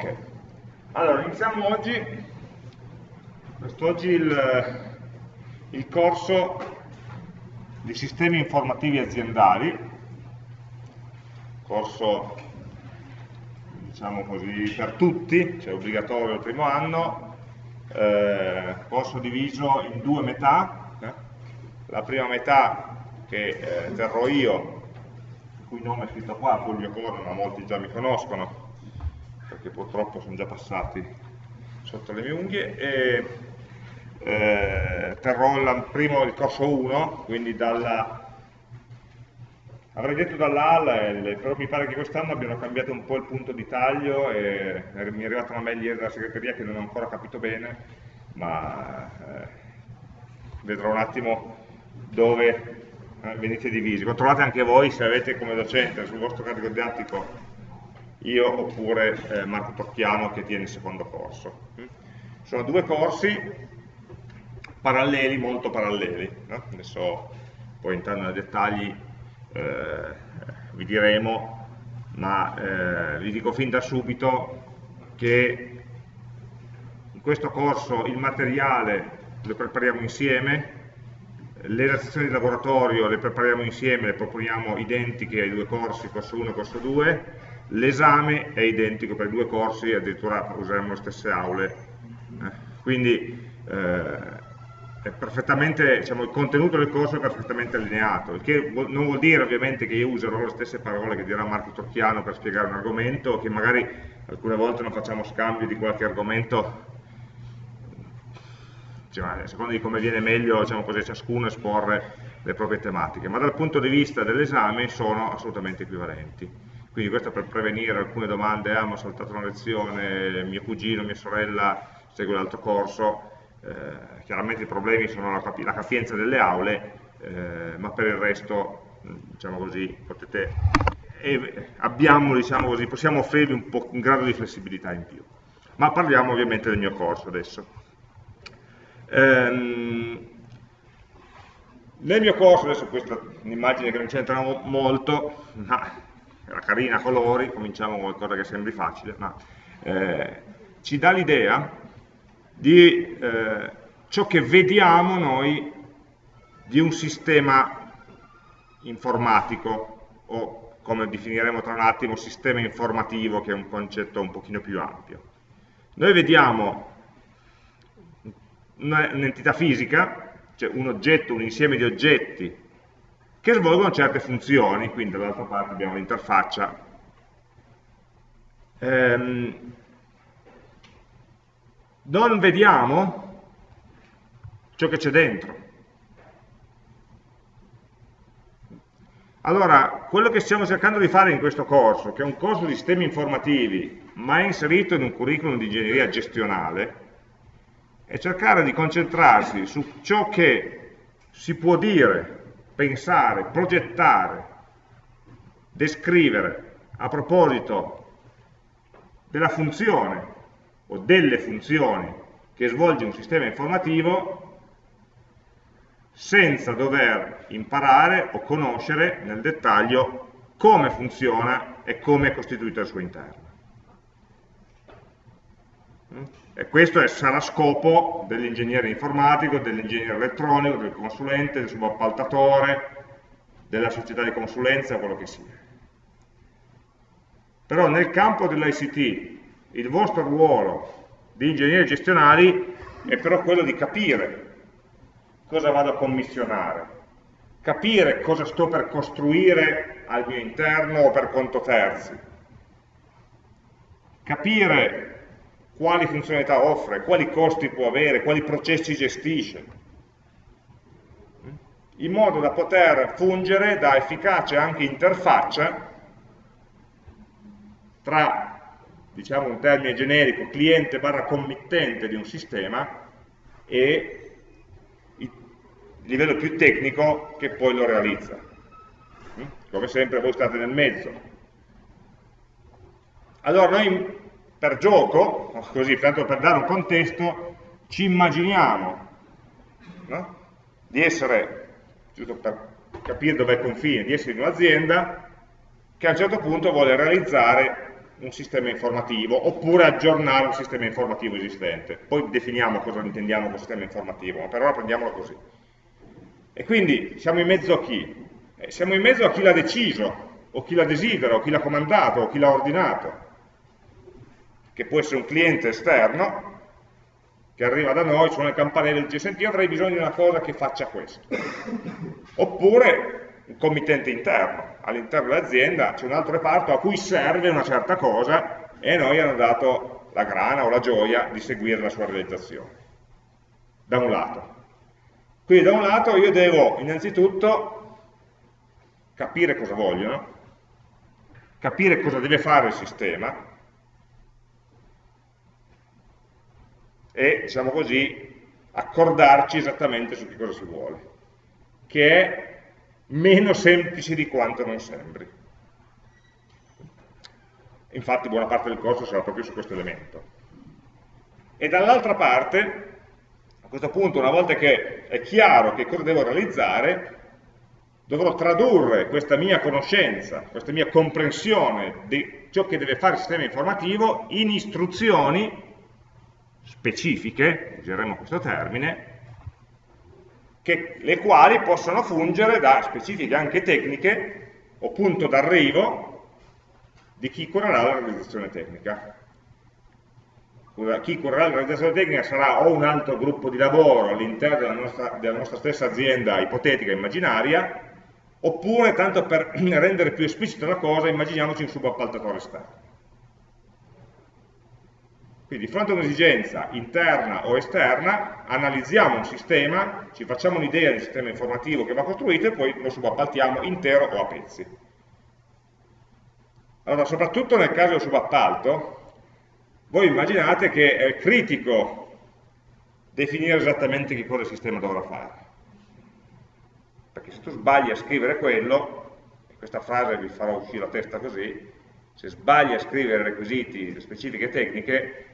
Ok, allora iniziamo oggi, quest'oggi il, il corso di sistemi informativi aziendali, corso diciamo così per tutti, cioè obbligatorio il primo anno, eh, corso diviso in due metà, eh? la prima metà che eh, terrò io, il cui nome è scritto qua, Fulvio Corno, ma molti già mi conoscono, perché purtroppo sono già passati sotto le mie unghie, e eh, terrò il, primo, il corso 1, quindi dalla, avrei detto dalla A alla L, però mi pare che quest'anno abbiano cambiato un po' il punto di taglio e mi è arrivata una mail ieri dalla segreteria che non ho ancora capito bene, ma eh, vedrò un attimo dove eh, venite divisi. Controllate anche voi se avete come docente sul vostro carico didattico io oppure eh, Marco Tocchiano che tiene il secondo corso. Mm? Sono due corsi paralleli, molto paralleli, no? adesso poi entrando nei dettagli eh, vi diremo, ma eh, vi dico fin da subito che in questo corso il materiale lo prepariamo insieme, le relazioni di laboratorio le prepariamo insieme, le proponiamo identiche ai due corsi, corso 1 e corso 2, l'esame è identico per i due corsi, addirittura useremo le stesse aule, eh, quindi eh, diciamo, il contenuto del corso è perfettamente allineato, il che non vuol dire ovviamente che io userò le stesse parole che dirà Marco Tocchiano per spiegare un argomento, che magari alcune volte non facciamo scambio di qualche argomento, cioè, a seconda di come viene meglio diciamo così, ciascuno esporre le proprie tematiche, ma dal punto di vista dell'esame sono assolutamente equivalenti quindi questo per prevenire alcune domande, ah, mi ho saltato una lezione, mio cugino, mia sorella segue l'altro corso, eh, chiaramente i problemi sono la, la capienza delle aule, eh, ma per il resto, diciamo così, potete, eh, abbiamo, diciamo così, possiamo offrirvi un, po', un grado di flessibilità in più. Ma parliamo ovviamente del mio corso adesso. Ehm, nel mio corso, adesso questa è un'immagine che non c'entra molto, ma era carina colori, cominciamo con qualcosa che sembri facile, ma eh, ci dà l'idea di eh, ciò che vediamo noi di un sistema informatico o come definiremo tra un attimo sistema informativo che è un concetto un pochino più ampio. Noi vediamo un'entità fisica, cioè un oggetto, un insieme di oggetti che svolgono certe funzioni, quindi dall'altra parte abbiamo l'interfaccia. Ehm, non vediamo ciò che c'è dentro. Allora, quello che stiamo cercando di fare in questo corso, che è un corso di sistemi informativi, ma è inserito in un curriculum di ingegneria gestionale, è cercare di concentrarsi su ciò che si può dire pensare, progettare, descrivere a proposito della funzione o delle funzioni che svolge un sistema informativo senza dover imparare o conoscere nel dettaglio come funziona e come è costituito al suo interno. E questo è, sarà scopo dell'ingegnere informatico, dell'ingegnere elettronico, del consulente, del subappaltatore, della società di consulenza, quello che sia. Però nel campo dell'ICT il vostro ruolo di ingegneri gestionali è però quello di capire cosa vado a commissionare, capire cosa sto per costruire al mio interno o per conto terzi, capire quali funzionalità offre, quali costi può avere, quali processi gestisce, in modo da poter fungere da efficace anche interfaccia tra, diciamo un termine generico, cliente barra committente di un sistema e il livello più tecnico che poi lo realizza. Come sempre voi state nel mezzo. Allora noi per gioco, così, tanto per dare un contesto, ci immaginiamo no? di essere, giusto per capire dove è il confine, di essere in un'azienda che a un certo punto vuole realizzare un sistema informativo oppure aggiornare un sistema informativo esistente. Poi definiamo cosa intendiamo con sistema informativo, ma per ora prendiamolo così. E quindi siamo in mezzo a chi? Eh, siamo in mezzo a chi l'ha deciso, o chi l'ha desidera, o chi l'ha comandato, o chi l'ha ordinato, che può essere un cliente esterno che arriva da noi, suona il campanello e dice senti io avrei bisogno di una cosa che faccia questo. Oppure un committente interno, all'interno dell'azienda c'è un altro reparto a cui serve una certa cosa e noi hanno dato la grana o la gioia di seguire la sua realizzazione, da un lato. Quindi da un lato io devo innanzitutto capire cosa vogliono, capire cosa deve fare il sistema e, diciamo così, accordarci esattamente su che cosa si vuole, che è meno semplice di quanto non sembri. Infatti buona parte del corso sarà proprio su questo elemento. E dall'altra parte, a questo punto, una volta che è chiaro che cosa devo realizzare, dovrò tradurre questa mia conoscenza, questa mia comprensione di ciò che deve fare il sistema informativo in istruzioni specifiche, useremo questo termine, che, le quali possono fungere da specifiche anche tecniche o punto d'arrivo di chi curerà la realizzazione tecnica. Chi curerà la realizzazione tecnica sarà o un altro gruppo di lavoro all'interno della, della nostra, stessa azienda ipotetica, immaginaria, oppure, tanto per rendere più esplicita la cosa, immaginiamoci un subappaltatore esterno. Quindi di fronte a un'esigenza interna o esterna, analizziamo un sistema, ci facciamo un'idea del sistema informativo che va costruito e poi lo subappaltiamo intero o a pezzi. Allora, soprattutto nel caso del subappalto, voi immaginate che è critico definire esattamente che cosa il sistema dovrà fare. Perché se tu sbagli a scrivere quello, questa frase vi farà uscire la testa così, se sbagli a scrivere requisiti, specifiche tecniche,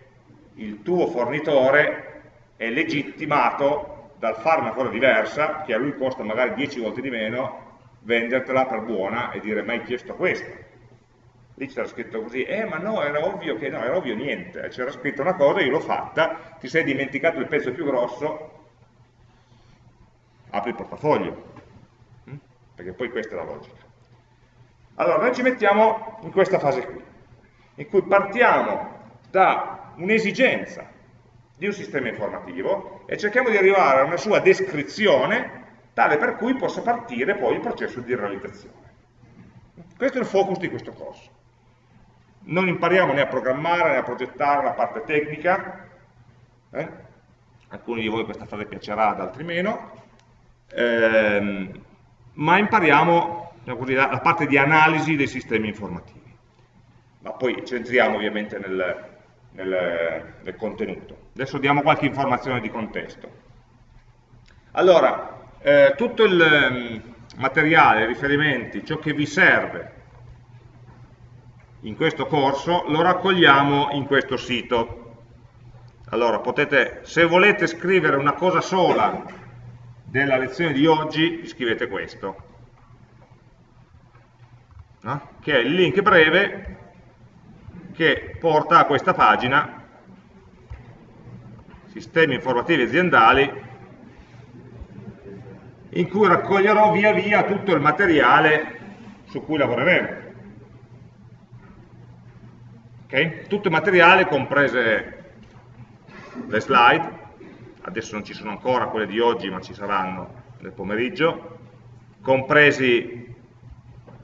il tuo fornitore è legittimato dal fare una cosa diversa, che a lui costa magari 10 volte di meno, vendertela per buona e dire ma hai chiesto questo. Lì c'era scritto così, eh ma no, era ovvio che no, era ovvio niente, c'era scritto una cosa, io l'ho fatta, ti sei dimenticato il pezzo più grosso, apri il portafoglio, mm? perché poi questa è la logica. Allora, noi ci mettiamo in questa fase qui, in cui partiamo da un'esigenza di un sistema informativo e cerchiamo di arrivare a una sua descrizione tale per cui possa partire poi il processo di realizzazione. Questo è il focus di questo corso. Non impariamo né a programmare né a progettare la parte tecnica, eh? alcuni di voi questa fase piacerà, ad altri meno, ehm, ma impariamo diciamo così, la, la parte di analisi dei sistemi informativi. Ma poi centriamo ovviamente nel, nel, nel contenuto. Adesso diamo qualche informazione di contesto. Allora, eh, tutto il mm, materiale, i riferimenti, ciò che vi serve in questo corso lo raccogliamo in questo sito. Allora, potete, se volete scrivere una cosa sola della lezione di oggi, scrivete questo, no? che è il link breve che porta a questa pagina sistemi informativi aziendali in cui raccoglierò via via tutto il materiale su cui lavoreremo. Okay? Tutto il materiale, comprese le slide, adesso non ci sono ancora quelle di oggi ma ci saranno nel pomeriggio, compresi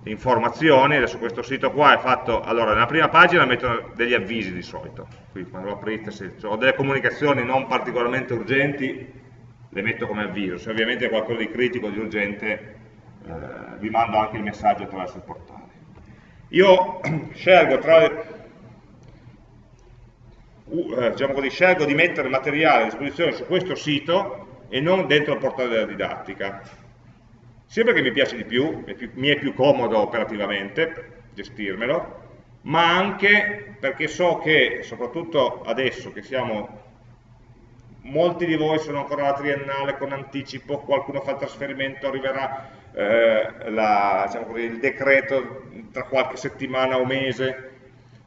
informazioni, adesso questo sito qua è fatto, allora nella prima pagina mettono degli avvisi di solito, qui quando lo aprite se ho delle comunicazioni non particolarmente urgenti le metto come avviso, se ovviamente è qualcosa di critico, di urgente eh, vi mando anche il messaggio attraverso il portale. Io scelgo tra uh, diciamo così, scelgo di mettere materiale a disposizione su questo sito e non dentro il portale della didattica sia perché mi piace di più, mi è più comodo operativamente gestirmelo, ma anche perché so che, soprattutto adesso che siamo, molti di voi sono ancora alla triennale con anticipo, qualcuno fa il trasferimento, arriverà eh, la, diciamo così, il decreto tra qualche settimana o mese,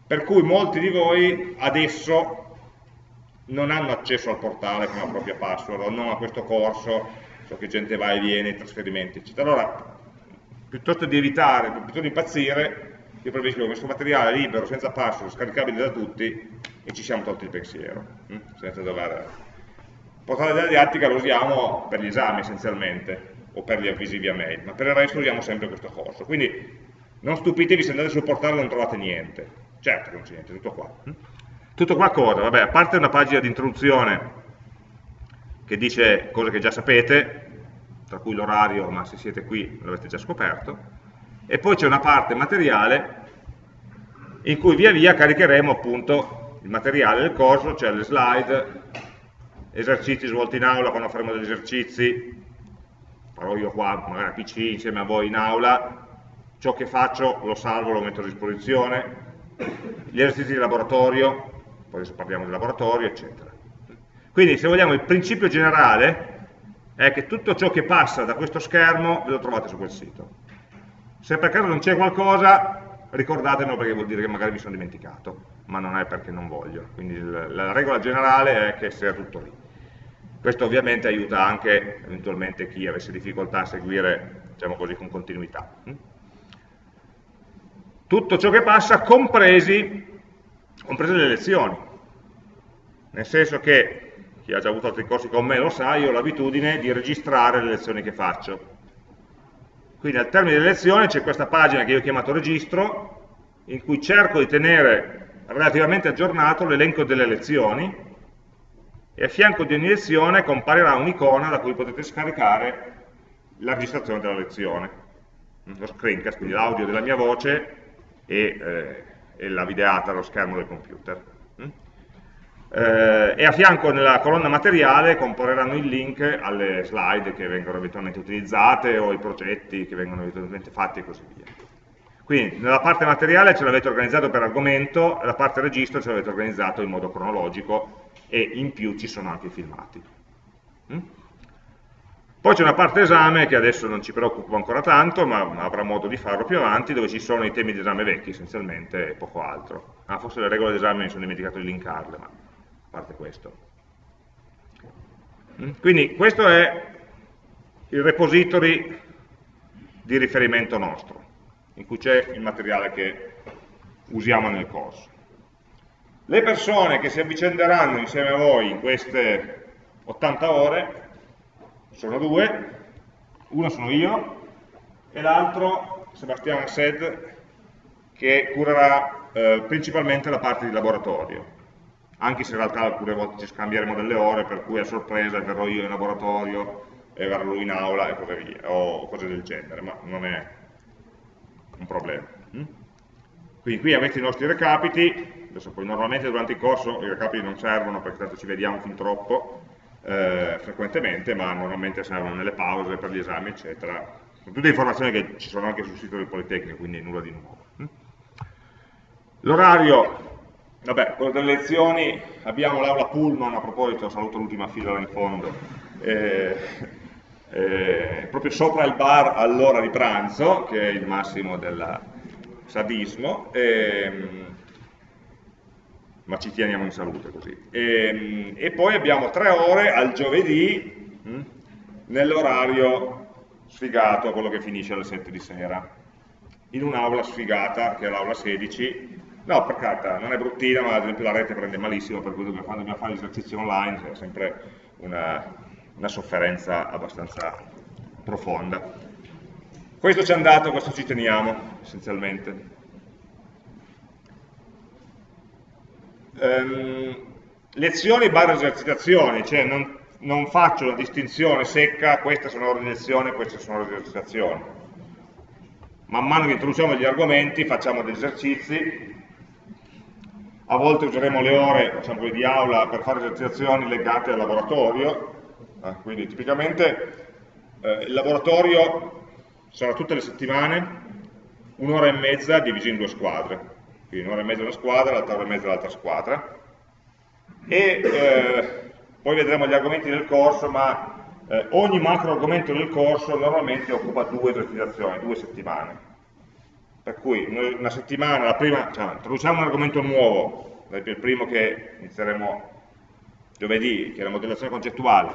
per cui molti di voi adesso non hanno accesso al portale con la propria password non a questo corso, so che gente va e viene, trasferimenti, eccetera. Allora, piuttosto di evitare, piuttosto di impazzire, io preferisco questo materiale libero, senza password, scaricabile da tutti e ci siamo tolti il pensiero, hm? senza dover... Il portale della didattica lo usiamo per gli esami essenzialmente, o per gli avvisi via mail, ma per il resto usiamo sempre questo corso. Quindi non stupitevi se andate sul portale e non trovate niente. Certo che non c'è niente, tutto qua. Hm? Tutto qua cosa? Vabbè, a parte una pagina di introduzione che dice cose che già sapete, tra cui l'orario, ma se siete qui l'avete già scoperto, e poi c'è una parte materiale in cui via via caricheremo appunto il materiale del corso, cioè le slide, esercizi svolti in aula quando faremo degli esercizi, farò io qua magari a PC insieme a voi in aula, ciò che faccio lo salvo, lo metto a disposizione, gli esercizi di laboratorio, poi adesso parliamo del laboratorio, eccetera. Quindi se vogliamo il principio generale è che tutto ciò che passa da questo schermo ve lo trovate su quel sito. Se per caso non c'è qualcosa, ricordatemelo perché vuol dire che magari mi sono dimenticato, ma non è perché non voglio. Quindi la regola generale è che sia tutto lì. Questo ovviamente aiuta anche eventualmente chi avesse difficoltà a seguire, diciamo così, con continuità. Tutto ciò che passa, compresi, comprese le lezioni. Nel senso che chi ha già avuto altri corsi con me lo sa, io ho l'abitudine di registrare le lezioni che faccio. Quindi al termine delle lezioni c'è questa pagina che io ho chiamato registro, in cui cerco di tenere relativamente aggiornato l'elenco delle lezioni e a fianco di ogni lezione comparirà un'icona da cui potete scaricare la registrazione della lezione, lo screencast, quindi l'audio della mia voce e, eh, e la videata allo schermo del computer eh, e a fianco nella colonna materiale compariranno il link alle slide che vengono eventualmente utilizzate o ai progetti che vengono eventualmente fatti e così via. Quindi nella parte materiale ce l'avete organizzato per argomento, nella parte registro ce l'avete organizzato in modo cronologico e in più ci sono anche i filmati. Mm? Poi c'è una parte esame che adesso non ci preoccupa ancora tanto, ma avrà modo di farlo più avanti, dove ci sono i temi di esame vecchi essenzialmente e poco altro. Ah, forse le regole d'esame mi sono dimenticato di linkarle, ma parte questo. Mm? Quindi questo è il repository di riferimento nostro, in cui c'è il materiale che usiamo nel corso. Le persone che si avvicenderanno insieme a voi in queste 80 ore sono due, uno sono io e l'altro Sebastiano Sed che curerà eh, principalmente la parte di laboratorio anche se in realtà alcune volte ci scambieremo delle ore, per cui a sorpresa verrò io in laboratorio e verrò lui in aula e così via, o cose del genere, ma non è un problema. Mm? Quindi qui avete i nostri recapiti, adesso poi normalmente durante il corso i recapiti non servono perché tanto ci vediamo fin troppo eh, frequentemente, ma normalmente servono nelle pause per gli esami, eccetera. Sono tutte informazioni che ci sono anche sul sito del Politecnico, quindi nulla di nuovo. Mm? L'orario Vabbè, quello delle lezioni, abbiamo l'aula Pullman, a proposito, saluto l'ultima fila là in fondo, eh, eh, proprio sopra il bar all'ora di pranzo, che è il massimo del sadismo, eh, ma ci teniamo in salute così. E, e poi abbiamo tre ore al giovedì, hm, nell'orario sfigato, quello che finisce alle 7 di sera, in un'aula sfigata, che è l'aula 16, No, per carità, non è bruttina, ma ad esempio la rete prende malissimo, per cui quando dobbiamo fare gli esercizi online c'è sempre una, una sofferenza abbastanza profonda. Questo ci è andato, questo ci teniamo, essenzialmente. Um, lezioni barra esercitazioni, cioè non, non, faccio una distinzione secca, queste sono ore di lezione, queste sono ore di esercitazione. Man mano che introduciamo gli argomenti facciamo degli esercizi a volte useremo le ore diciamo, di aula per fare esercitazioni legate al laboratorio, eh, quindi tipicamente eh, il laboratorio sarà tutte le settimane, un'ora e mezza divisa in due squadre, quindi un'ora e mezza una squadra, l'altra ora e mezza l'altra squadra, e eh, poi vedremo gli argomenti del corso, ma eh, ogni macro argomento del corso normalmente occupa due esercitazioni, due settimane. Per cui una settimana, la prima, cioè, introduciamo un argomento nuovo, il primo che inizieremo giovedì, che è la modellazione concettuale,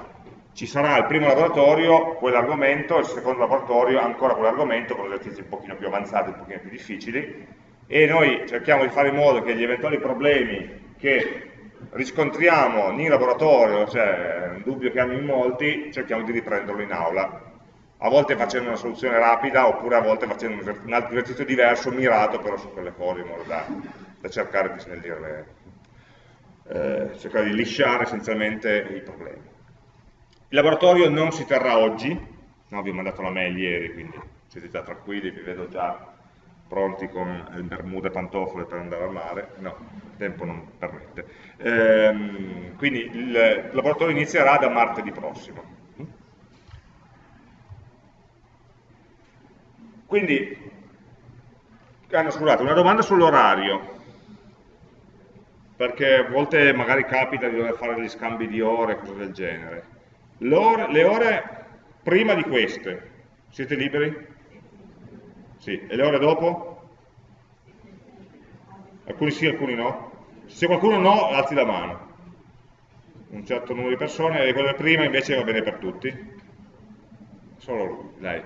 ci sarà il primo laboratorio, quell'argomento, il secondo laboratorio, ancora quell'argomento, con esercizi un pochino più avanzati, un pochino più difficili, e noi cerchiamo di fare in modo che gli eventuali problemi che riscontriamo in laboratorio, cioè un dubbio che hanno in molti, cerchiamo di riprenderlo in aula, a volte facendo una soluzione rapida oppure a volte facendo un altro esercizio diverso, mirato però su quelle cose in modo da, da cercare di snellirle, eh, cercare di lisciare essenzialmente i problemi. Il laboratorio non si terrà oggi, no, vi ho mandato la mail ieri, quindi siete già tranquilli, vi vedo già pronti con bermuda e pantofole per andare al mare, no, il tempo non permette. Ehm, quindi il laboratorio inizierà da martedì prossimo. Quindi, scusate, una domanda sull'orario, perché a volte magari capita di dover fare degli scambi di ore, cose del genere. Ore, le ore prima di queste, siete liberi? Sì, e le ore dopo? Alcuni sì, alcuni no. Se qualcuno no, alzi la mano. Un certo numero di persone, e quelle prima invece va bene per tutti. Solo lui, dai,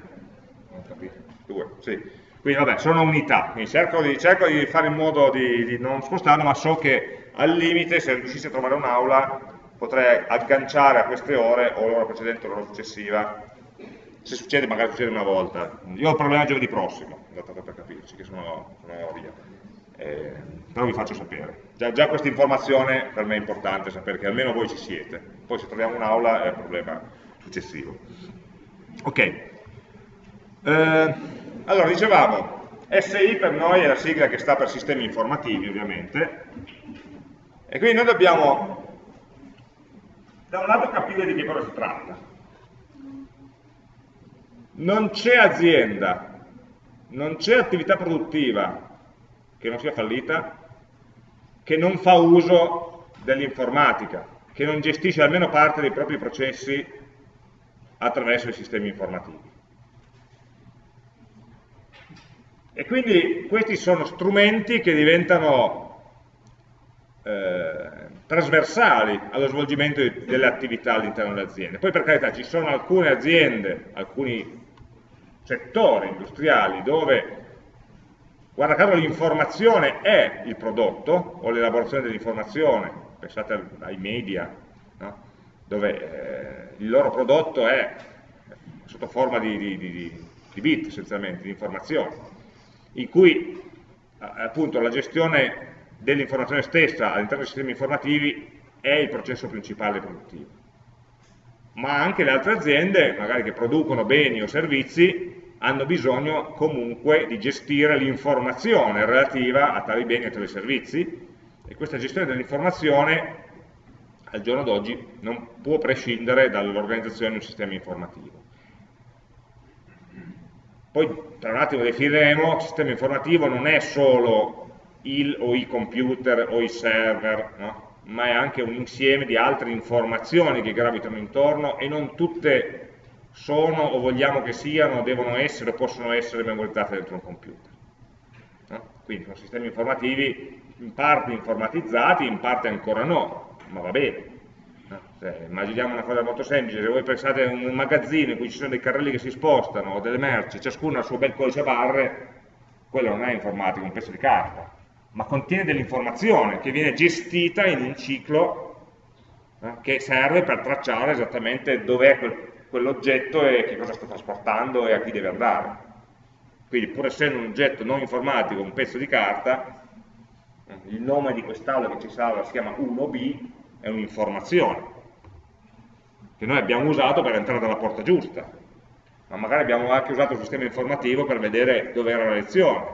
non capito. 2, sì. Quindi vabbè, sono unità, quindi cerco di, cerco di fare in modo di, di non spostarlo, ma so che al limite, se riuscissi a trovare un'aula, potrei agganciare a queste ore o l'ora precedente o l'ora successiva. Se succede magari succede una volta. Io ho il problema giovedì prossimo tanto per capirci che sono, sono via. Eh, però vi faccio sapere. Già, già questa informazione per me è importante sapere che almeno voi ci siete. Poi se troviamo un'aula è un problema successivo. Ok. Eh, allora, dicevamo, SI per noi è la sigla che sta per sistemi informativi, ovviamente, e quindi noi dobbiamo da un lato capire di che cosa si tratta, non c'è azienda, non c'è attività produttiva che non sia fallita, che non fa uso dell'informatica, che non gestisce almeno parte dei propri processi attraverso i sistemi informativi. E quindi questi sono strumenti che diventano eh, trasversali allo svolgimento delle attività all'interno delle aziende. Poi per carità ci sono alcune aziende, alcuni settori industriali dove, guarda caso, l'informazione è il prodotto, o l'elaborazione dell'informazione, pensate ai media, no? dove eh, il loro prodotto è sotto forma di, di, di, di bit essenzialmente, di informazione, in cui appunto la gestione dell'informazione stessa all'interno dei sistemi informativi è il processo principale produttivo ma anche le altre aziende, magari che producono beni o servizi, hanno bisogno comunque di gestire l'informazione relativa a tali beni e a tali servizi e questa gestione dell'informazione al giorno d'oggi non può prescindere dall'organizzazione di un sistema informativo. Poi tra un attimo definiremo, il sistema informativo non è solo il o i computer o i server, no? ma è anche un insieme di altre informazioni che gravitano intorno e non tutte sono o vogliamo che siano, devono essere o possono essere memorizzate dentro un computer. No? Quindi sono sistemi informativi in parte informatizzati, in parte ancora no, ma va bene. Cioè, immaginiamo una cosa molto semplice, se voi pensate a un magazzino in cui ci sono dei carrelli che si spostano, o delle merci, ciascuno ha il suo bel codice a barre, quello non è informatico, è un pezzo di carta ma contiene dell'informazione che viene gestita in un ciclo eh, che serve per tracciare esattamente dov'è quel, quell'oggetto e che cosa sta trasportando e a chi deve andare. Quindi pur essendo un oggetto non informatico, un pezzo di carta, eh, il nome di quest'aula che ci salva si chiama 1B, è un'informazione che noi abbiamo usato per entrare dalla porta giusta, ma magari abbiamo anche usato il sistema informativo per vedere dove era la lezione,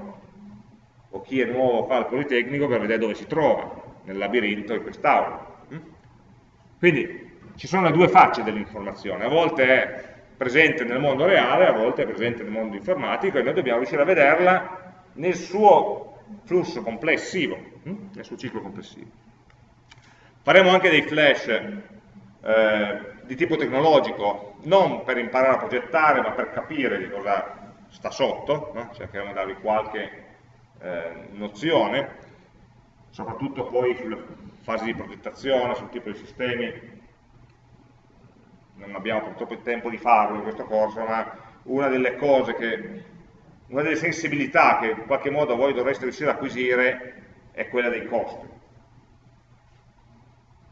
o chi è nuovo fa il Politecnico per vedere dove si trova, nel labirinto di quest'aula. Quindi ci sono le due facce dell'informazione, a volte è presente nel mondo reale, a volte è presente nel mondo informatico e noi dobbiamo riuscire a vederla nel suo flusso complessivo, mm? nel suo ciclo complessivo. Faremo anche dei flash eh, di tipo tecnologico, non per imparare a progettare, ma per capire di cosa sta sotto, no? cercheremo di darvi qualche eh, nozione, soprattutto poi sulle fasi di progettazione, sul tipo di sistemi, non abbiamo purtroppo il tempo di farlo in questo corso, ma una delle cose che, una delle sensibilità che in qualche modo voi dovreste riuscire ad acquisire è quella dei costi.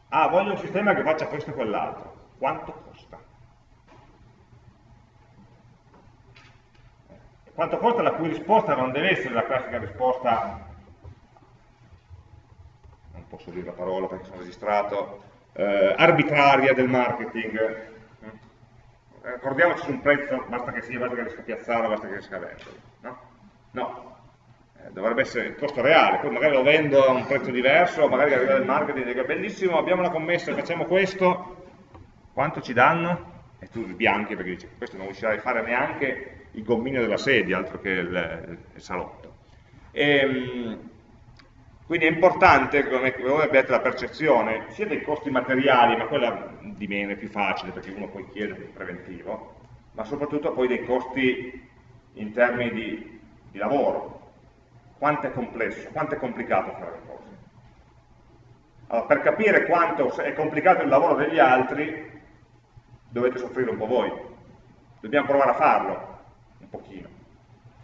Ah, voglio un sistema che faccia questo e quell'altro. Quanto costa? Quanto costa la cui risposta non deve essere la classica risposta, non posso dire la parola perché sono registrato, eh, arbitraria del marketing, Ricordiamoci su un prezzo, basta che sia, basta che riesca a piazzarlo, basta che riesca a venderlo. No? no. Eh, dovrebbe essere il costo reale, poi magari lo vendo a un prezzo diverso, magari arriva il marketing e dice bellissimo, abbiamo una commessa, facciamo questo, quanto ci danno? E tu bianchi perché dici questo non riuscirai a fare neanche il gommino della sedia, altro che il, il salotto. E, ehm, quindi è importante come voi abbiate la percezione sia dei costi materiali, ma quella di meno è più facile perché uno poi chiede più preventivo, ma soprattutto poi dei costi in termini di, di lavoro. Quanto è complesso, quanto è complicato fare le cose. Allora, per capire quanto è complicato il lavoro degli altri, dovete soffrire un po' voi. Dobbiamo provare a farlo, un pochino,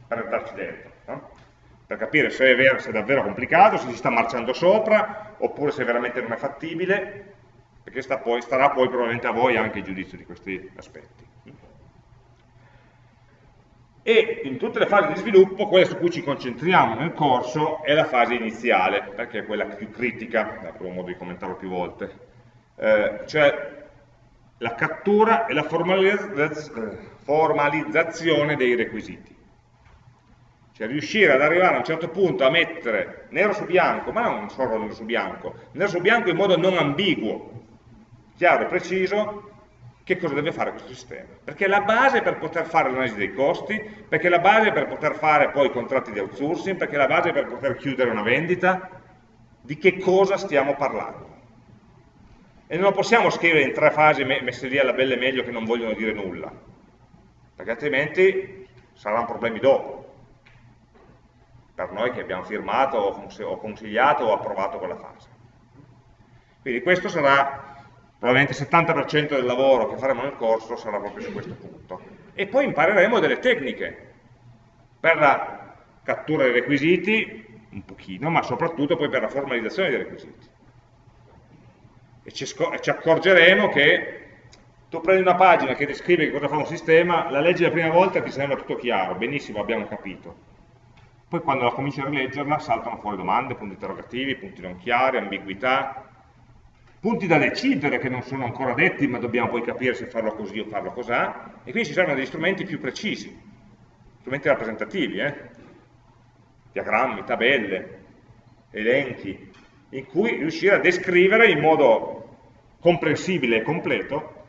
per entrarci dentro. No? per capire se è, vero, se è davvero complicato, se si sta marciando sopra, oppure se veramente non è fattibile, perché sta poi, starà poi probabilmente a voi anche il giudizio di questi aspetti. E in tutte le fasi di sviluppo, quella su cui ci concentriamo nel corso è la fase iniziale, perché è quella più critica, avrò modo di commentarlo più volte, eh, cioè la cattura e la formalizzazione dei requisiti. Cioè riuscire ad arrivare a un certo punto a mettere nero su bianco, ma non solo nero su bianco, nero su bianco in modo non ambiguo, chiaro e preciso, che cosa deve fare questo sistema. Perché è la base per poter fare l'analisi dei costi, perché è la base per poter fare poi i contratti di outsourcing, perché è la base per poter chiudere una vendita, di che cosa stiamo parlando. E non lo possiamo scrivere in tre fasi messe lì alla bella e meglio che non vogliono dire nulla, perché altrimenti saranno problemi dopo per noi che abbiamo firmato o consigliato o approvato quella fase. Quindi questo sarà probabilmente il 70% del lavoro che faremo nel corso sarà proprio su questo punto. E poi impareremo delle tecniche per la cattura dei requisiti, un pochino, ma soprattutto poi per la formalizzazione dei requisiti. E ci, ci accorgeremo che tu prendi una pagina che descrive cosa fa un sistema, la leggi la prima volta e ti sembra tutto chiaro, benissimo, abbiamo capito poi quando la cominci a rileggerla saltano fuori domande, punti interrogativi, punti non chiari, ambiguità, punti da decidere che non sono ancora detti ma dobbiamo poi capire se farlo così o farlo cosà, e quindi ci servono degli strumenti più precisi, strumenti rappresentativi, eh? diagrammi, tabelle, elenchi, in cui riuscire a descrivere in modo comprensibile e completo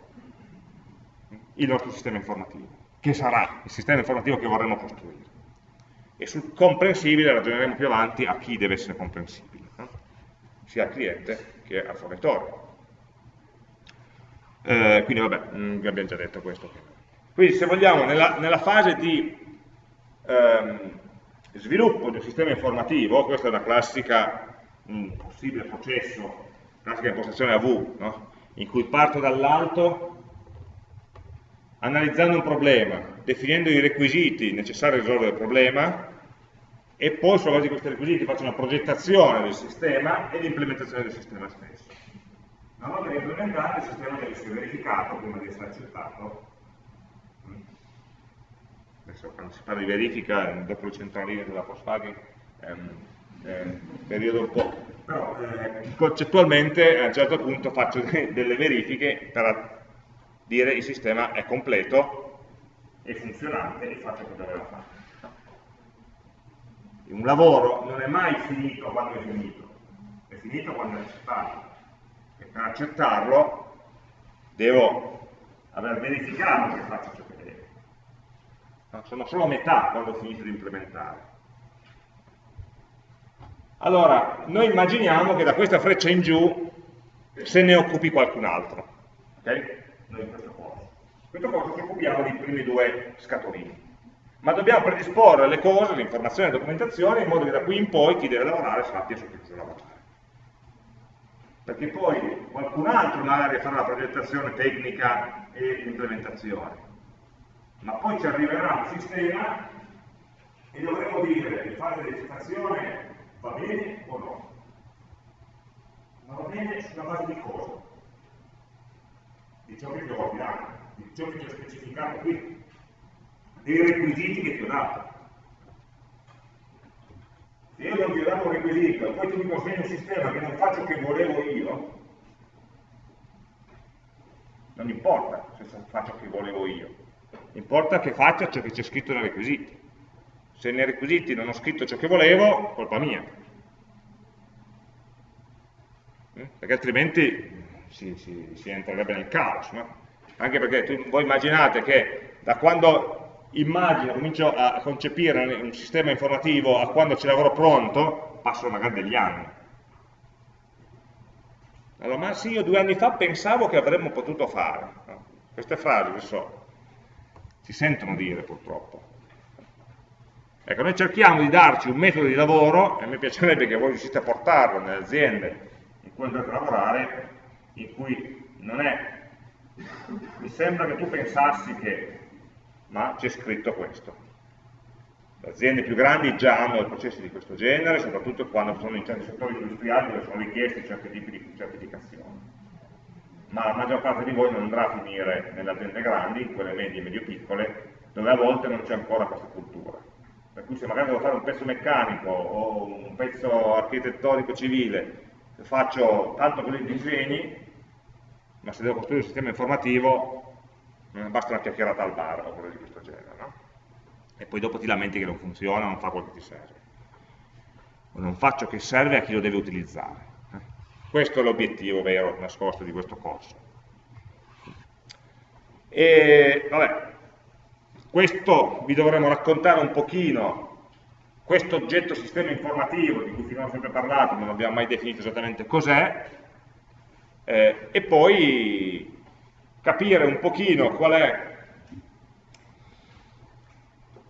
il nostro sistema informativo, che sarà il sistema informativo che vorremmo costruire e sul comprensibile ragioneremo più avanti a chi deve essere comprensibile, no? sia al cliente che al fornitore. Eh, quindi vabbè, mh, mm, abbiamo già detto questo. Quindi se vogliamo, nella, nella fase di ehm, sviluppo di un sistema informativo, questa è una classica, un possibile processo, classica impostazione a V, no? in cui parto dall'alto analizzando un problema, definendo i requisiti necessari a risolvere il problema e poi sulla base di questi requisiti faccio una progettazione del sistema e l'implementazione del sistema stesso. Una volta implementato il sistema deve essere verificato prima di essere accettato. Adesso quando si parla di verifica, dopo le centraline della Volkswagen, è è un periodo un po'... però eh, concettualmente a un certo punto faccio delle verifiche per dire il sistema è completo, è funzionante e fa ciò che doveva fare. Un lavoro non è mai finito quando è finito, è finito quando è accettato. E per accettarlo devo aver verificato che faccia ciò che deve. Sono solo a metà quando ho finito di implementare. Allora, noi immaginiamo che da questa freccia in giù se ne occupi qualcun altro. Okay? noi in questo corso. In questo corso ci occupiamo dei primi due scatolini. Ma dobbiamo predisporre le cose, le informazioni, le documentazioni in modo che da qui in poi chi deve lavorare sappia su che cosa lavorare. Perché poi qualcun altro magari farà la progettazione tecnica e l'implementazione, ma poi ci arriverà un sistema e dovremo dire che fare registrazione va bene o no. Ma va bene sulla base di cosa? Di ciò che ti ho ordinato, di ciò che ti ho specificato qui, dei requisiti che ti ho dato. Se io non ti ho dato un requisito poi tu mi consegni un sistema che non fa ciò che volevo io, non importa se fa ciò che volevo io, importa che faccia ciò che c'è scritto nei requisiti. Se nei requisiti non ho scritto ciò che volevo, colpa mia. Mm? Perché altrimenti si, si, si entrerebbe nel caos. No? Anche perché tu, voi immaginate che da quando immagino, comincio a concepire un sistema informativo a quando ce l'avrò pronto, passano magari degli anni. Allora, ma sì, io due anni fa pensavo che avremmo potuto fare. No? Queste frasi, lo so, si sentono dire purtroppo. Ecco, noi cerchiamo di darci un metodo di lavoro, e me piacerebbe che voi riuscite a portarlo nelle aziende in cui andrete a lavorare, in cui non è, mi sembra che tu pensassi che, ma c'è scritto questo. Le aziende più grandi già hanno processi di questo genere, soprattutto quando sono in certi settori industriali dove sono richiesti certi tipi di certificazioni. Ma la maggior parte di voi non andrà a finire nelle aziende grandi, in quelle medie e medio-piccole, dove a volte non c'è ancora questa cultura per cui se magari devo fare un pezzo meccanico o un pezzo architettonico civile, faccio tanto con i disegni, ma se devo costruire un sistema informativo non basta una chiacchierata al bar o cose di questo genere, no? E poi dopo ti lamenti che non funziona, non fa quello che ti serve. O non fa ciò che serve a chi lo deve utilizzare. Questo è l'obiettivo vero, nascosto di questo corso. E, vabbè, questo vi dovremo raccontare un pochino, questo oggetto sistema informativo di cui finora ho sempre parlato, non abbiamo mai definito esattamente cos'è, eh, e poi capire un pochino qual è...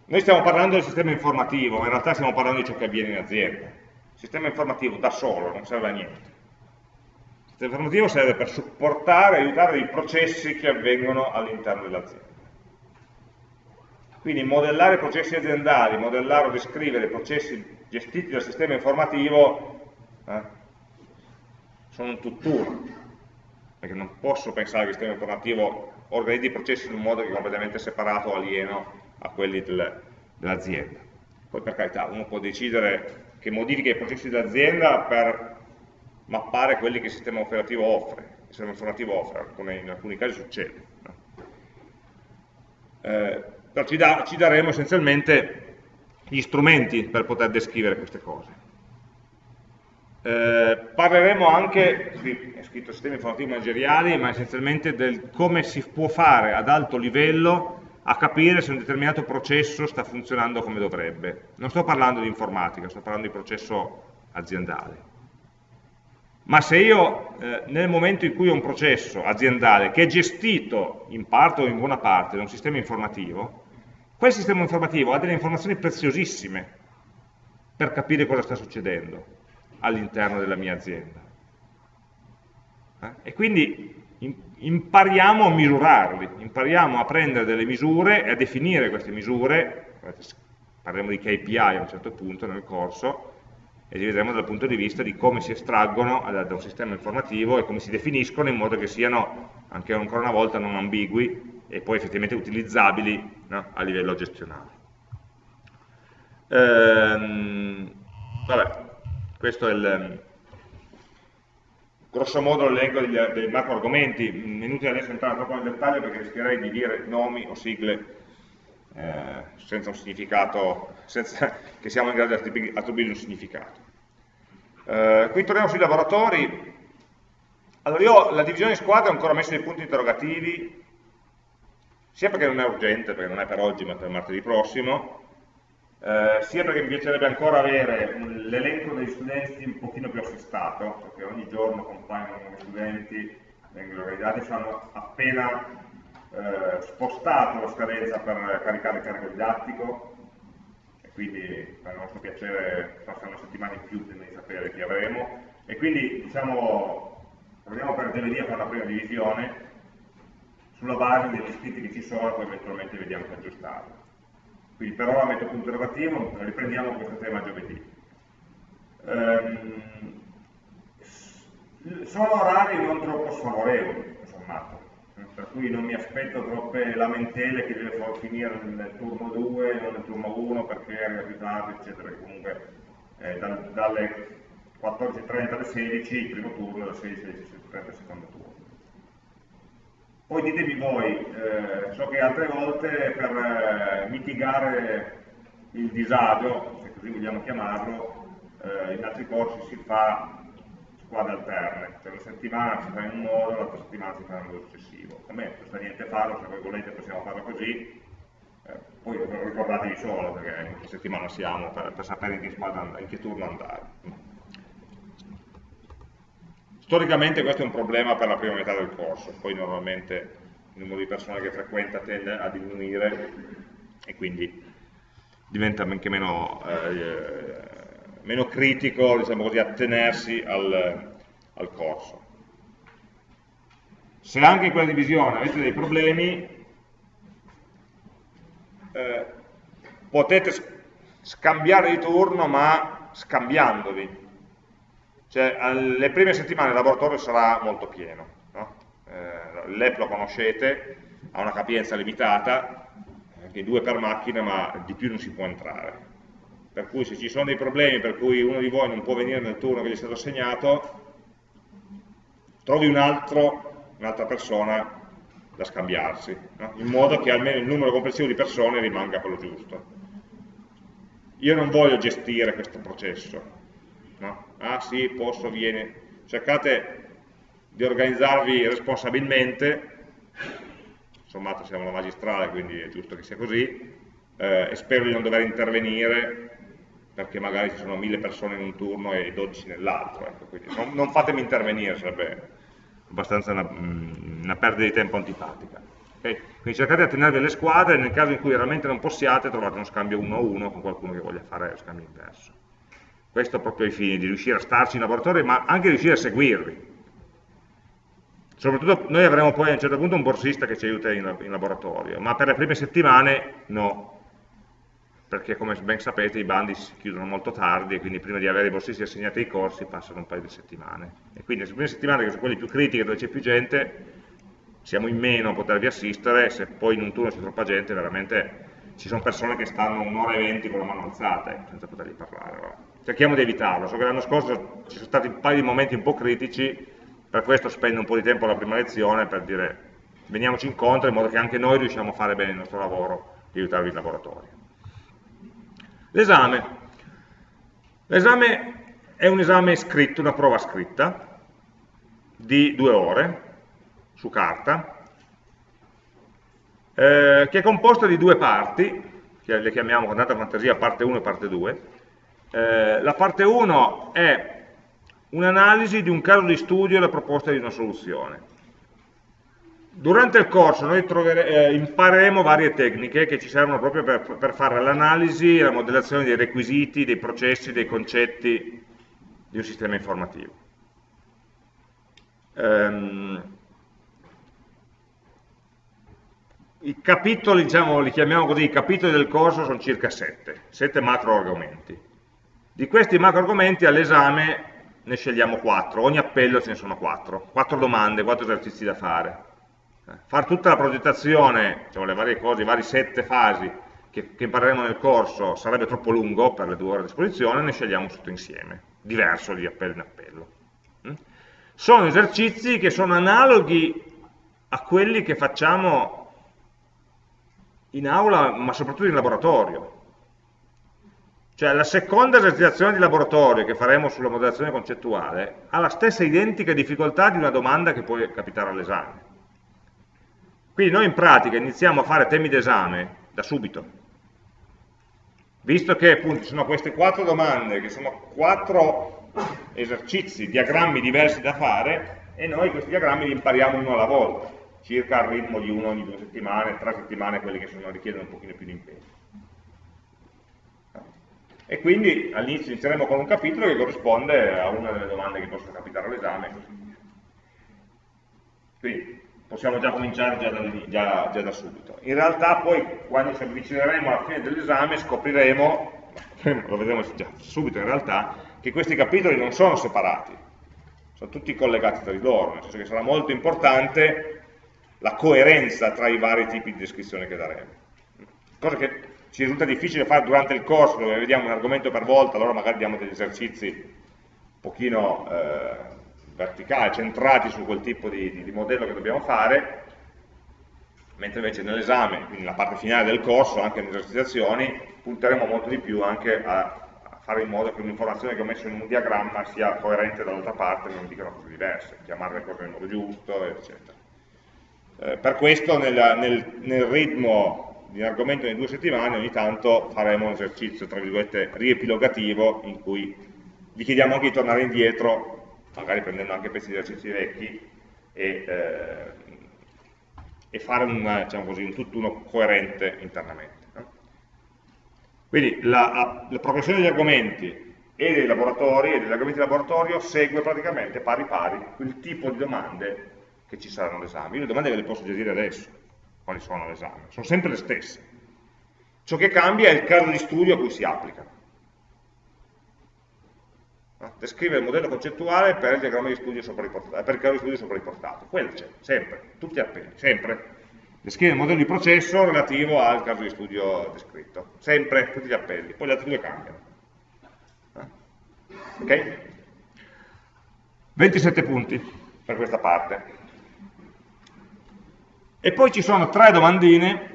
Noi stiamo parlando del sistema informativo, ma in realtà stiamo parlando di ciò che avviene in azienda. Il sistema informativo da solo non serve a niente. Il sistema informativo serve per supportare aiutare i processi che avvengono all'interno dell'azienda. Quindi modellare processi aziendali, modellare o descrivere processi gestiti dal sistema informativo eh, sono un tutt'uno, perché non posso pensare che il sistema informativo organizzi i processi in un modo che è completamente separato o alieno a quelli del, dell'azienda. Poi per carità, uno può decidere che modifica i processi dell'azienda per mappare quelli che il sistema operativo offre, il sistema informativo offre, come in alcuni casi succede. No? Eh, però ci, da, ci daremo essenzialmente gli strumenti per poter descrivere queste cose. Eh, parleremo anche, è scritto sistemi informativi manageriali, ma essenzialmente del come si può fare ad alto livello a capire se un determinato processo sta funzionando come dovrebbe. Non sto parlando di informatica, sto parlando di processo aziendale. Ma se io eh, nel momento in cui ho un processo aziendale che è gestito in parte o in buona parte da un sistema informativo, Quel sistema informativo ha delle informazioni preziosissime per capire cosa sta succedendo all'interno della mia azienda. Eh? E quindi impariamo a misurarli, impariamo a prendere delle misure e a definire queste misure, parleremo di KPI a un certo punto nel corso, e li vedremo dal punto di vista di come si estraggono da un sistema informativo e come si definiscono in modo che siano, anche ancora una volta, non ambigui e poi effettivamente utilizzabili no? a livello gestionale. Ehm, vabbè, questo è il grosso modo l'elenco dei macro argomenti, è inutile adesso entrare troppo nel dettaglio perché rischierei di dire nomi o sigle eh, senza un significato, senza che siamo in grado di attribuire un significato. Eh, qui torniamo sui lavoratori. Allora io la divisione in squadra ho ancora messo dei punti interrogativi sia perché non è urgente, perché non è per oggi ma per martedì prossimo, eh, sia perché mi piacerebbe ancora avere l'elenco degli studenti un pochino più assestato, perché ogni giorno compaiono nuovi studenti, vengono organizzati, fanno appena eh, spostato la scadenza per caricare il carico didattico, e quindi per il nostro piacere forse una settimana in più prima di sapere chi avremo, e quindi diciamo, proviamo per giovedì a fare la prima divisione, sulla base degli iscritti che ci sono, poi eventualmente vediamo che aggiustarlo. Quindi per ora metto punto interrogativo, riprendiamo questo tema giovedì. Ehm, sono orari non troppo sfavorevoli, sommato, per cui non mi aspetto troppe lamentele che deve finire nel turno 2 non nel turno 1 perché è ritardo, eccetera, comunque eh, dal, dalle 14.30 alle 16 il primo turno, dalle 16 alle 16.30 il secondo turno. Poi ditemi voi, eh, so che altre volte per eh, mitigare il disagio, se così vogliamo chiamarlo, eh, in altri corsi si fa squadre alterne, cioè una settimana si fa in un modo, l'altra settimana si fa in un modo successivo. A me non sta niente farlo, se voi volete possiamo farlo così, eh, poi ricordatevi solo perché in che settimana siamo per, per sapere in che, squadra, in che turno andare. Storicamente questo è un problema per la prima metà del corso, poi normalmente il numero di persone che frequenta tende a diminuire e quindi diventa anche meno, eh, meno critico diciamo così, attenersi al, al corso. Se anche in quella divisione avete dei problemi, eh, potete scambiare di turno ma scambiandovi cioè, alle prime settimane il laboratorio sarà molto pieno, no? eh, l'EP lo conoscete, ha una capienza limitata, anche due per macchina, ma di più non si può entrare. Per cui se ci sono dei problemi per cui uno di voi non può venire nel turno che gli è stato assegnato, trovi un'altra un persona da scambiarsi, no? in modo che almeno il numero complessivo di persone rimanga quello giusto. Io non voglio gestire questo processo? Ah sì, posso, viene, cercate di organizzarvi responsabilmente, insomma siamo la magistrale quindi è giusto che sia così, eh, e spero di non dover intervenire perché magari ci sono mille persone in un turno e 12 nell'altro, ecco, non, non, fatemi intervenire, sarebbe abbastanza una, mm, una perdita di tempo antipatica. Okay? Quindi cercate di attenervi alle squadre nel caso in cui veramente non possiate trovate uno scambio uno a uno con qualcuno che voglia fare lo scambio inverso. Questo proprio ai fini di riuscire a starci in laboratorio, ma anche riuscire a seguirli. Soprattutto noi avremo poi a un certo punto un borsista che ci aiuta in, in laboratorio, ma per le prime settimane no, perché come ben sapete i bandi si chiudono molto tardi e quindi prima di avere i borsisti assegnati ai corsi passano un paio di settimane. E quindi le prime settimane, che sono quelle più critiche dove c'è più gente, siamo in meno a potervi assistere, se poi in un turno c'è troppa gente veramente ci sono persone che stanno un'ora e venti con la mano alzata eh, senza potergli parlare. Cerchiamo di evitarlo, so che l'anno scorso ci sono stati un paio di momenti un po' critici, per questo spendo un po' di tempo alla prima lezione per dire veniamoci incontro in modo che anche noi riusciamo a fare bene il nostro lavoro di aiutarvi in laboratorio. L'esame. L'esame è un esame scritto, una prova scritta, di due ore, su carta, eh, che è composta di due parti, che le chiamiamo con tanta fantasia parte 1 e parte 2. Eh, la parte 1 è un'analisi di un caso di studio e la proposta di una soluzione. Durante il corso noi eh, impareremo varie tecniche che ci servono proprio per, per fare l'analisi e la modellazione dei requisiti, dei processi, dei concetti di un sistema informativo. Um, I capitoli, diciamo, li chiamiamo così, i capitoli del corso sono circa sette, sette macro argomenti. Di questi macro argomenti all'esame ne scegliamo quattro, ogni appello ce ne sono quattro, quattro domande, quattro esercizi da fare. Eh, far tutta la progettazione, diciamo, le varie cose, i vari sette fasi che, che, impareremo nel corso sarebbe troppo lungo per le due ore a disposizione, ne scegliamo tutto insieme, diverso di appello in appello. Mm? Sono esercizi che sono analoghi a quelli che facciamo in aula, ma soprattutto in laboratorio. Cioè la seconda esercitazione di laboratorio che faremo sulla modellazione concettuale ha la stessa identica difficoltà di una domanda che può capitare all'esame. Quindi noi in pratica iniziamo a fare temi d'esame da subito. Visto che appunto ci sono queste quattro domande, che sono quattro esercizi, diagrammi diversi da fare, e noi questi diagrammi li impariamo uno alla volta circa al ritmo di uno ogni due settimane, tre settimane quelli che sono, richiedono un pochino più di impegno. E quindi all'inizio inizieremo con un capitolo che corrisponde a una delle domande che possono capitare all'esame e così via. Quindi possiamo già cominciare già da, già, già da, subito. In realtà poi quando ci avvicineremo alla fine dell'esame scopriremo, lo vedremo già subito in realtà, che questi capitoli non sono separati, sono tutti collegati tra di loro, nel senso che sarà molto importante la coerenza tra i vari tipi di descrizione che daremo. Cosa che ci risulta difficile fare durante il corso, dove vediamo un argomento per volta, allora magari diamo degli esercizi un pochino eh, verticali, centrati su quel tipo di, di, di modello che dobbiamo fare, mentre invece nell'esame, quindi nella parte finale del corso, anche nelle esercitazioni, punteremo molto di più anche a fare in modo che un'informazione che ho messo in un diagramma sia coerente dall'altra parte non dicano cose diverse, chiamare le cose nel modo giusto, eccetera. Eh, per questo nel, nel, nel ritmo di un argomento di due settimane ogni tanto faremo un esercizio, tra virgolette, riepilogativo in cui vi chiediamo anche di tornare indietro, magari prendendo anche pezzi di esercizi vecchi e, eh, e fare un, diciamo così, un tutt'uno coerente internamente. Quindi la, la, progressione degli argomenti e dei laboratori e degli argomenti di laboratorio segue praticamente pari pari il tipo di domande che ci saranno all'esame. Io le domande ve le posso già dire adesso, quali sono all'esame, sono sempre le stesse. Ciò che cambia è il caso di studio a cui si applicano. Descrive il modello concettuale per il diagramma di studio sopra riportato, per il caso di studio sopra riportato. Quello c'è, sempre, tutti appelli, sempre. Descrive il modello di processo relativo al caso di studio descritto. Sempre, tutti gli appelli. Poi gli altri due cambiano. Ok? 27 punti per questa parte. E poi ci sono tre domandine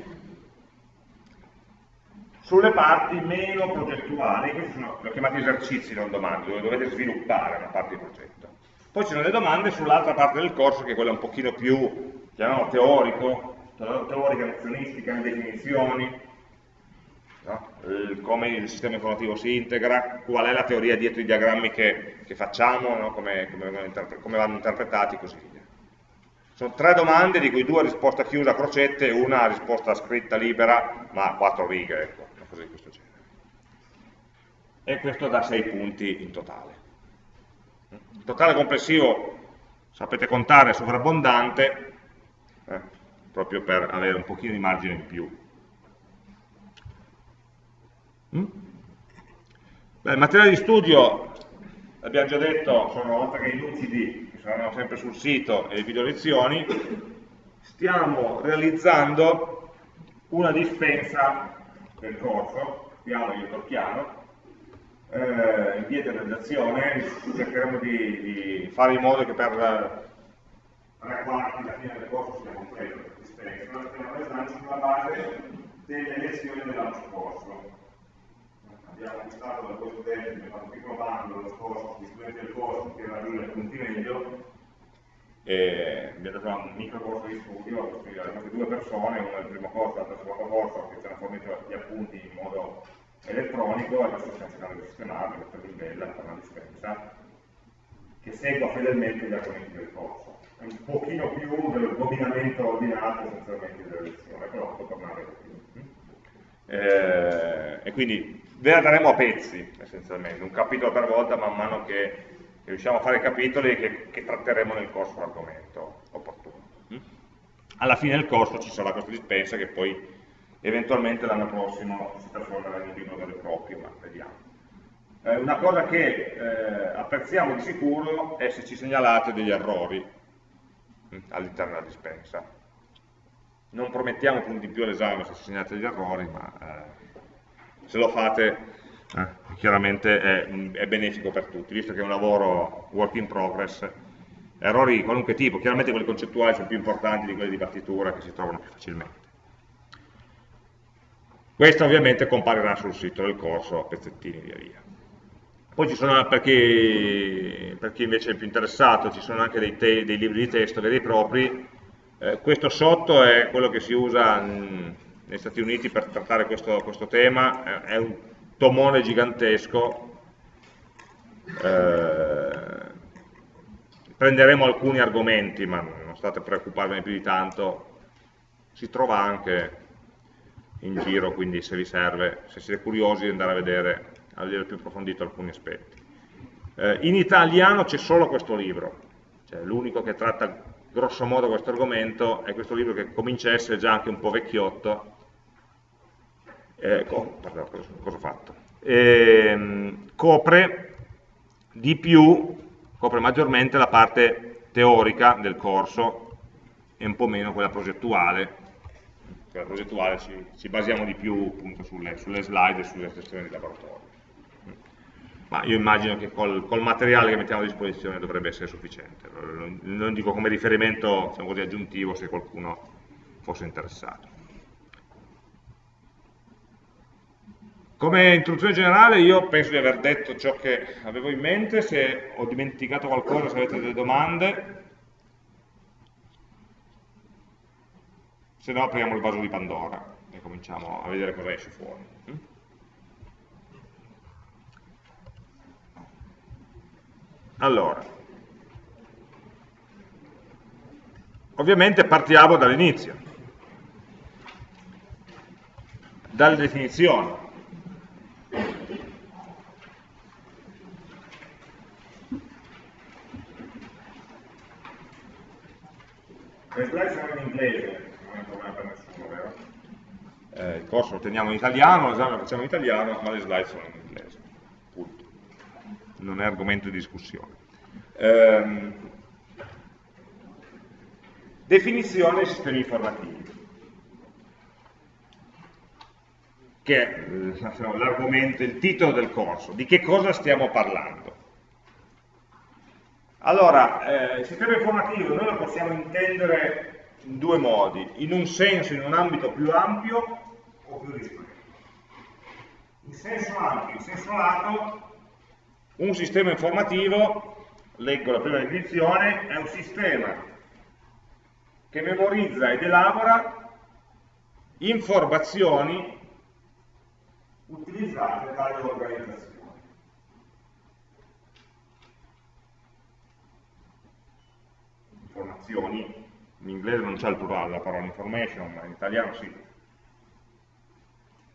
sulle parti meno progettuali, questi sono li ho chiamati esercizi, non domande, dove dovete sviluppare una parte di progetto. Poi ci sono le domande sull'altra parte del corso, che è quella un pochino più, chiamiamolo teorico, teorica, nozionistica, le definizioni, no? come il sistema informativo si integra, qual è la teoria dietro i diagrammi che, che facciamo, no? come, come, come vanno interpretati e così via. Sono tre domande, di cui due a risposta chiusa a crocette e una a risposta scritta libera, ma a quattro righe, ecco, una cosa di questo genere. E questo da sei punti in totale. Il totale complessivo, sapete contare, è sovrabbondante, eh, proprio per avere un pochino di margine in più. Mm? Beh, il materiale di studio, abbiamo già detto, sono oltre che i lucidi saranno sempre sul sito e le video lezioni, stiamo realizzando una dispensa del corso, piano io tocchiano, eh, in via di realizzazione, cercheremo di, di, fare in modo che per tre quarti alla fine del corso sia completa questa dispensa, la stiamo realizzando sulla base delle lezioni dell'anno scorso abbiamo acquistato da questo utente, abbiamo fatto un piccolo bando dello scorso, gli studenti del corso che era lui nel punti meglio, e abbiamo dato un micro corso di studio, quindi abbiamo due persone, una del primo corso e l'altra del secondo corso, che ci hanno fornito gli appunti in modo elettronico e adesso stiamo cercando di sistemarlo, questa è bella per una dispensa, che segua fedelmente gli argomenti del corso. È un pochino più del dominamento ordinato essenzialmente delle lezioni, però può tornare più. Eh, e quindi ve la daremo a pezzi, essenzialmente, un capitolo per volta man mano che, riusciamo a fare i capitoli che, che tratteremo nel corso l'argomento opportuno. Mm? Alla fine del corso ci sarà questa dispensa che poi eventualmente l'anno prossimo si trasformerà in un libro vero e proprio, ma vediamo. Eh, una cosa che eh, apprezziamo di sicuro è se ci segnalate degli errori mm, all'interno della dispensa. Non promettiamo punti in più all'esame se ci segnalate degli errori, ma eh, se lo fate eh, chiaramente è, è, benefico per tutti, visto che è un lavoro work in progress, errori di qualunque tipo, chiaramente quelli concettuali sono più importanti di quelli di partitura che si trovano più facilmente. Questo ovviamente comparirà sul sito del corso a pezzettini via via. Poi ci sono, per chi, per chi invece è più interessato, ci sono anche dei, te, dei libri di testo veri e propri, eh, questo sotto è quello che si usa... Mh, negli Stati Uniti per trattare questo, questo tema, è un tomone gigantesco, eh, prenderemo alcuni argomenti, ma non state preoccuparvene più di tanto, si trova anche in giro, quindi se vi serve, se siete curiosi di andare a vedere, a vedere più approfondito alcuni aspetti. Eh, in italiano c'è solo questo libro, cioè l'unico che tratta grosso modo questo argomento è questo libro che comincia a essere già anche un po' vecchiotto, eh, pardon, cosa, ho fatto? Eh, copre di più, copre maggiormente la parte teorica del corso e un po' meno quella progettuale, quella progettuale ci, ci basiamo di più appunto sulle, sulle slide e sulle sessioni di laboratorio ma io immagino che col, col, materiale che mettiamo a disposizione dovrebbe essere sufficiente. Non dico come riferimento diciamo così, aggiuntivo se qualcuno fosse interessato. Come introduzione generale io penso di aver detto ciò che avevo in mente, se ho dimenticato qualcosa, se avete delle domande, se no apriamo il vaso di Pandora e cominciamo a vedere cosa esce fuori. Allora, ovviamente partiamo dall'inizio, dalle definizioni. Le slide sono in inglese, non è problema per nessuno, vero? Eh, il corso lo teniamo in italiano, l'esame lo facciamo in italiano, ma le slide sono in inglese non è argomento di discussione. Ehm, definizione dei sistemi informativi, che è eh, l'argomento, il titolo del corso, di che cosa stiamo parlando. Allora, eh, il sistema informativo noi lo possiamo intendere in due modi, in un senso, in un ambito più ampio o più ristretto. In senso ampio, in senso lato, un sistema informativo, leggo la prima definizione, è un sistema che memorizza ed elabora informazioni utilizzate dalle organizzazioni. Informazioni, in inglese non c'è il plurale la parola information, ma in italiano sì.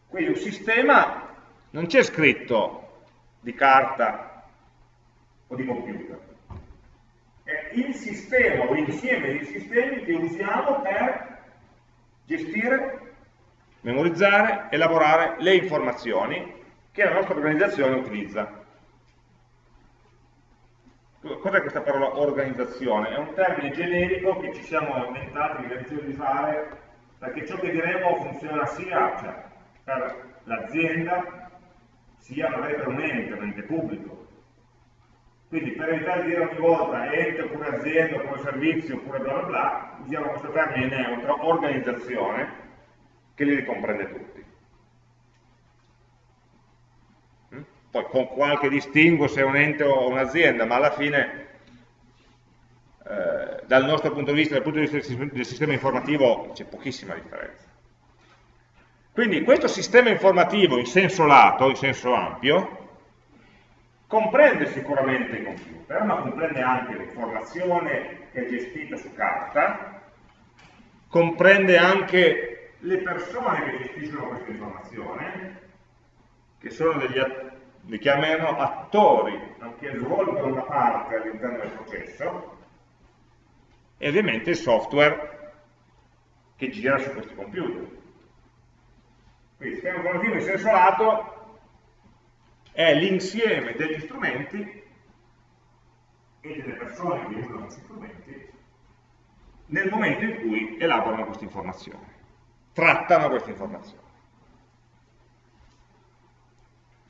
Quindi un sistema non c'è scritto di carta o di computer. È il sistema o l'insieme di sistemi che usiamo per gestire, memorizzare, elaborare le informazioni che la nostra organizzazione utilizza. Cos'è questa parola organizzazione? È un termine generico che ci siamo inventati, che abbiamo di fare, perché ciò che diremo funziona sia cioè, per l'azienda, sia magari per un ente, un ente pubblico, quindi per evitare di dire ogni volta ente oppure azienda oppure servizio oppure bla bla bla, usiamo questo termine neutro, organizzazione, che li ricomprende tutti. Mm? Poi con qualche distinguo se è un ente o un'azienda, ma alla fine eh, dal nostro punto di vista, dal punto di vista del sistema informativo, c'è pochissima differenza. Quindi questo sistema informativo in senso lato, in senso ampio, comprende sicuramente i computer, ma comprende anche l'informazione che è gestita su carta, comprende anche le persone che gestiscono questa informazione, che sono degli li chiamiamo attori che svolgono una parte all'interno del processo, e ovviamente il software che gira su questi computer. Quindi il sistema informativo in senso lato è l'insieme degli strumenti e delle persone che usano questi strumenti nel momento in cui elaborano queste informazioni, trattano queste informazioni.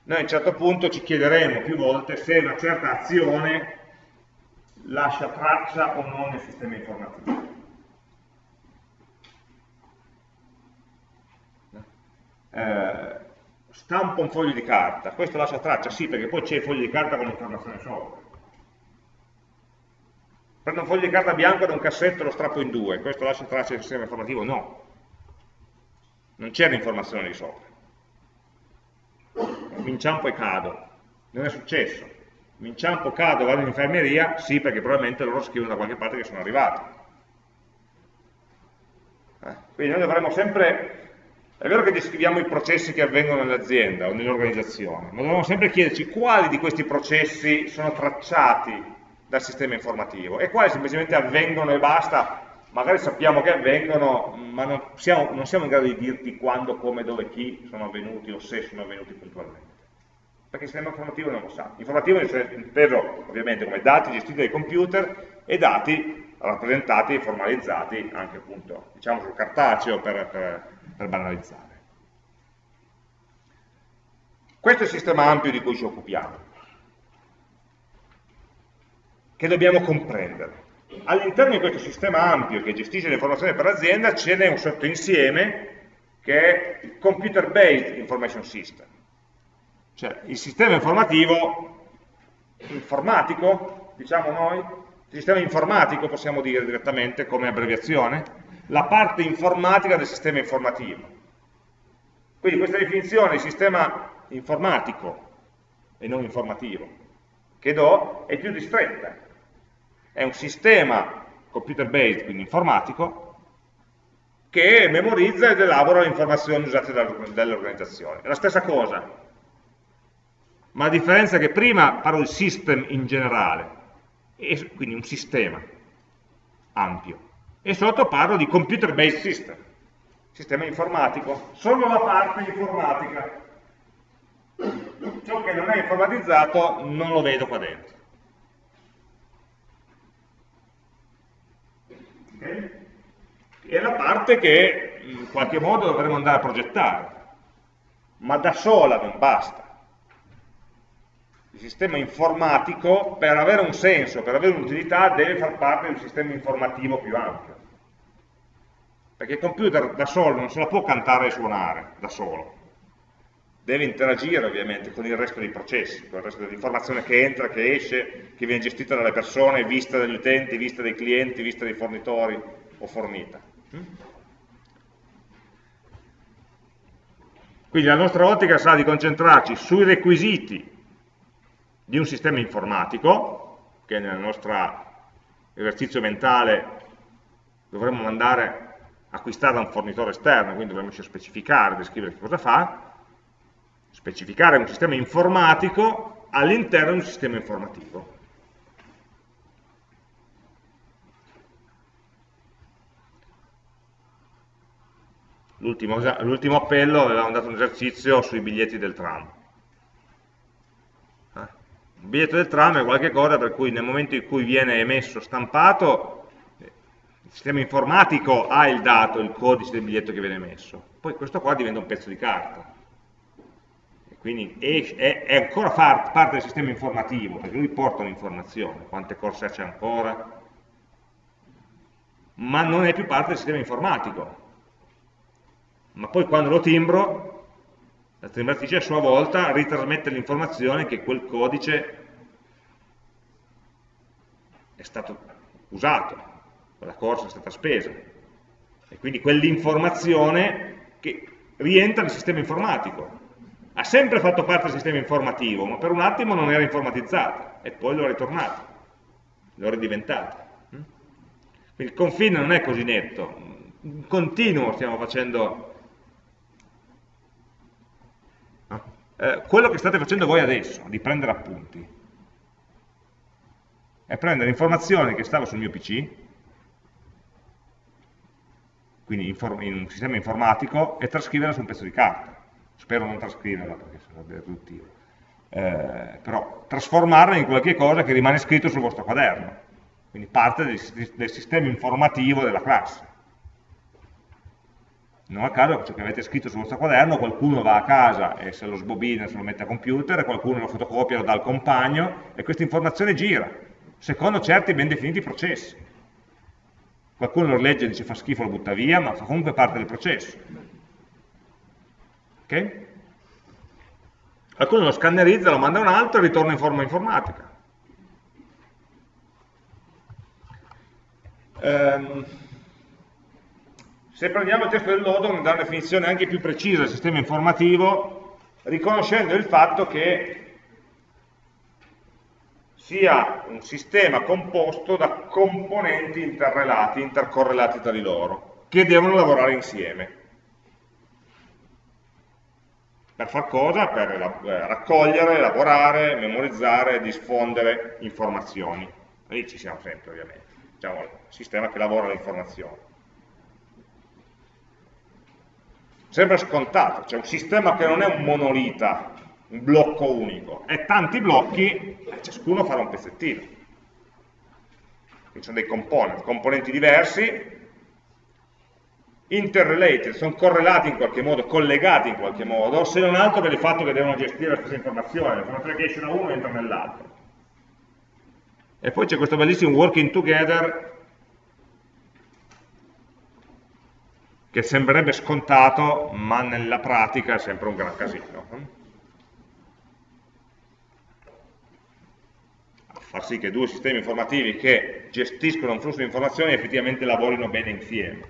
Noi a un certo punto ci chiederemo più volte se una certa azione lascia traccia o non nel sistema informativo. Eh, stampo un foglio di carta, questo lascia traccia, sì, perché poi c'è il foglio di carta con l'informazione sopra. Prendo un foglio di carta bianco da un cassetto e lo strappo in due, questo lascia traccia del sistema informativo? No. Non c'è l'informazione di sopra. Inciampo e cado. Non è successo. mi inciampo, cado, vado in infermeria, sì perché probabilmente loro scrivono da qualche parte che sono arrivati. Eh, quindi noi dovremmo sempre, è vero che descriviamo i processi che avvengono nell'azienda o nell'organizzazione, ma dovremmo sempre chiederci quali di questi processi sono tracciati dal sistema informativo e quali semplicemente avvengono e basta, magari sappiamo che avvengono, ma non siamo, non siamo in grado di dirti quando, come, dove, chi sono avvenuti o se sono avvenuti puntualmente perché il sistema informativo non lo sa. Informativo è inteso ovviamente come dati gestiti dai computer e dati rappresentati e formalizzati anche appunto, diciamo sul cartaceo per, per, per banalizzare. Questo è il sistema ampio di cui ci occupiamo, che dobbiamo comprendere. All'interno di questo sistema ampio che gestisce l'informazione per l'azienda ce n'è un sottoinsieme che è il Computer Based Information System cioè il sistema informativo, informatico, diciamo noi, il sistema informatico possiamo dire direttamente come abbreviazione, la parte informatica del sistema informativo. Quindi questa definizione di sistema informatico e non informativo che do è più ristretta. È un sistema computer based, quindi informatico, che memorizza ed elabora le informazioni usate dall'organizzazione. È la stessa cosa, ma a differenza che prima parlo di system in generale, quindi un sistema ampio, e sotto parlo di computer based system, sistema informatico, solo la parte informatica. Ciò che non è informatizzato non lo vedo qua dentro. Okay? È la parte che in qualche modo dovremmo andare a progettare, ma da sola non basta il sistema informatico, per avere un senso, per avere un'utilità, deve far parte di un sistema informativo più ampio. Perché il computer da solo non se la può cantare e suonare, da solo. Deve interagire ovviamente con il resto dei processi, con il resto dell'informazione che entra, che esce, che viene gestita dalle persone, vista dagli utenti, vista dai clienti, vista dai fornitori o fornita. Quindi la nostra ottica sarà di concentrarci sui requisiti di un sistema informatico, che nel nostro esercizio mentale dovremmo mandare acquistare da un fornitore esterno, quindi dovremmo specificare, descrivere che cosa fa, specificare un sistema informatico all'interno di un sistema informativo. L'ultimo appello avevamo dato un esercizio sui biglietti del tram biglietto del tram è qualcosa per cui nel momento in cui viene emesso stampato, il sistema informatico ha il dato, il codice del biglietto che viene emesso. Poi questo qua diventa un pezzo di carta. E quindi è, è, ancora parte del sistema informativo, perché lui porta un'informazione, quante corse c'è ancora, ma non è più parte del sistema informatico. Ma poi quando lo timbro, la timbratrice a sua volta ritrasmette l'informazione che quel codice è stato usato, quella corsa è stata spesa. E quindi quell'informazione che rientra nel sistema informatico. Ha sempre fatto parte del sistema informativo, ma per un attimo non era informatizzata e poi lo è ritornato, lo è ridiventato. Quindi il confine non è così netto, in continuo stiamo facendo Eh, quello che state facendo voi adesso, di prendere appunti, è prendere informazioni che stava sul mio PC, quindi in un sistema informatico, e trascriverla su un pezzo di carta. Spero non trascriverla perché sarebbe riduttivo. Eh, però trasformarla in qualche cosa che rimane scritto sul vostro quaderno, quindi parte del, del sistema informativo della classe. Non a caso ciò che avete scritto sul vostro quaderno, qualcuno va a casa e se lo sbobina, se lo mette a computer, qualcuno lo fotocopia, lo dà al compagno e questa informazione gira, secondo certi ben definiti processi. Qualcuno lo legge e dice fa schifo, lo butta via, ma fa comunque parte del processo. Ok? Qualcuno lo scannerizza, lo manda a un altro e ritorna in forma informatica. Um, se prendiamo il testo del lodo, dà una definizione anche più precisa del sistema informativo, riconoscendo il fatto che sia un sistema composto da componenti interrelati, intercorrelati tra di loro, che devono lavorare insieme. Per far cosa? Per eh, raccogliere, elaborare, memorizzare, diffondere informazioni. Lì ci siamo sempre ovviamente, diciamo il sistema che lavora le informazioni. Sembra scontato, c'è un sistema che non è un monolita, un blocco unico, è tanti blocchi e ciascuno farà un pezzettino. Ci sono dei component, componenti diversi, interrelated, sono correlati in qualche modo, collegati in qualche modo, se non altro per il fatto che devono gestire la stessa informazione, tre che escono da uno e entrano nell'altro. E poi c'è questo bellissimo working together che sembrerebbe scontato, ma nella pratica è sempre un gran casino. Far sì che due sistemi informativi che gestiscono un flusso di informazioni effettivamente lavorino bene insieme.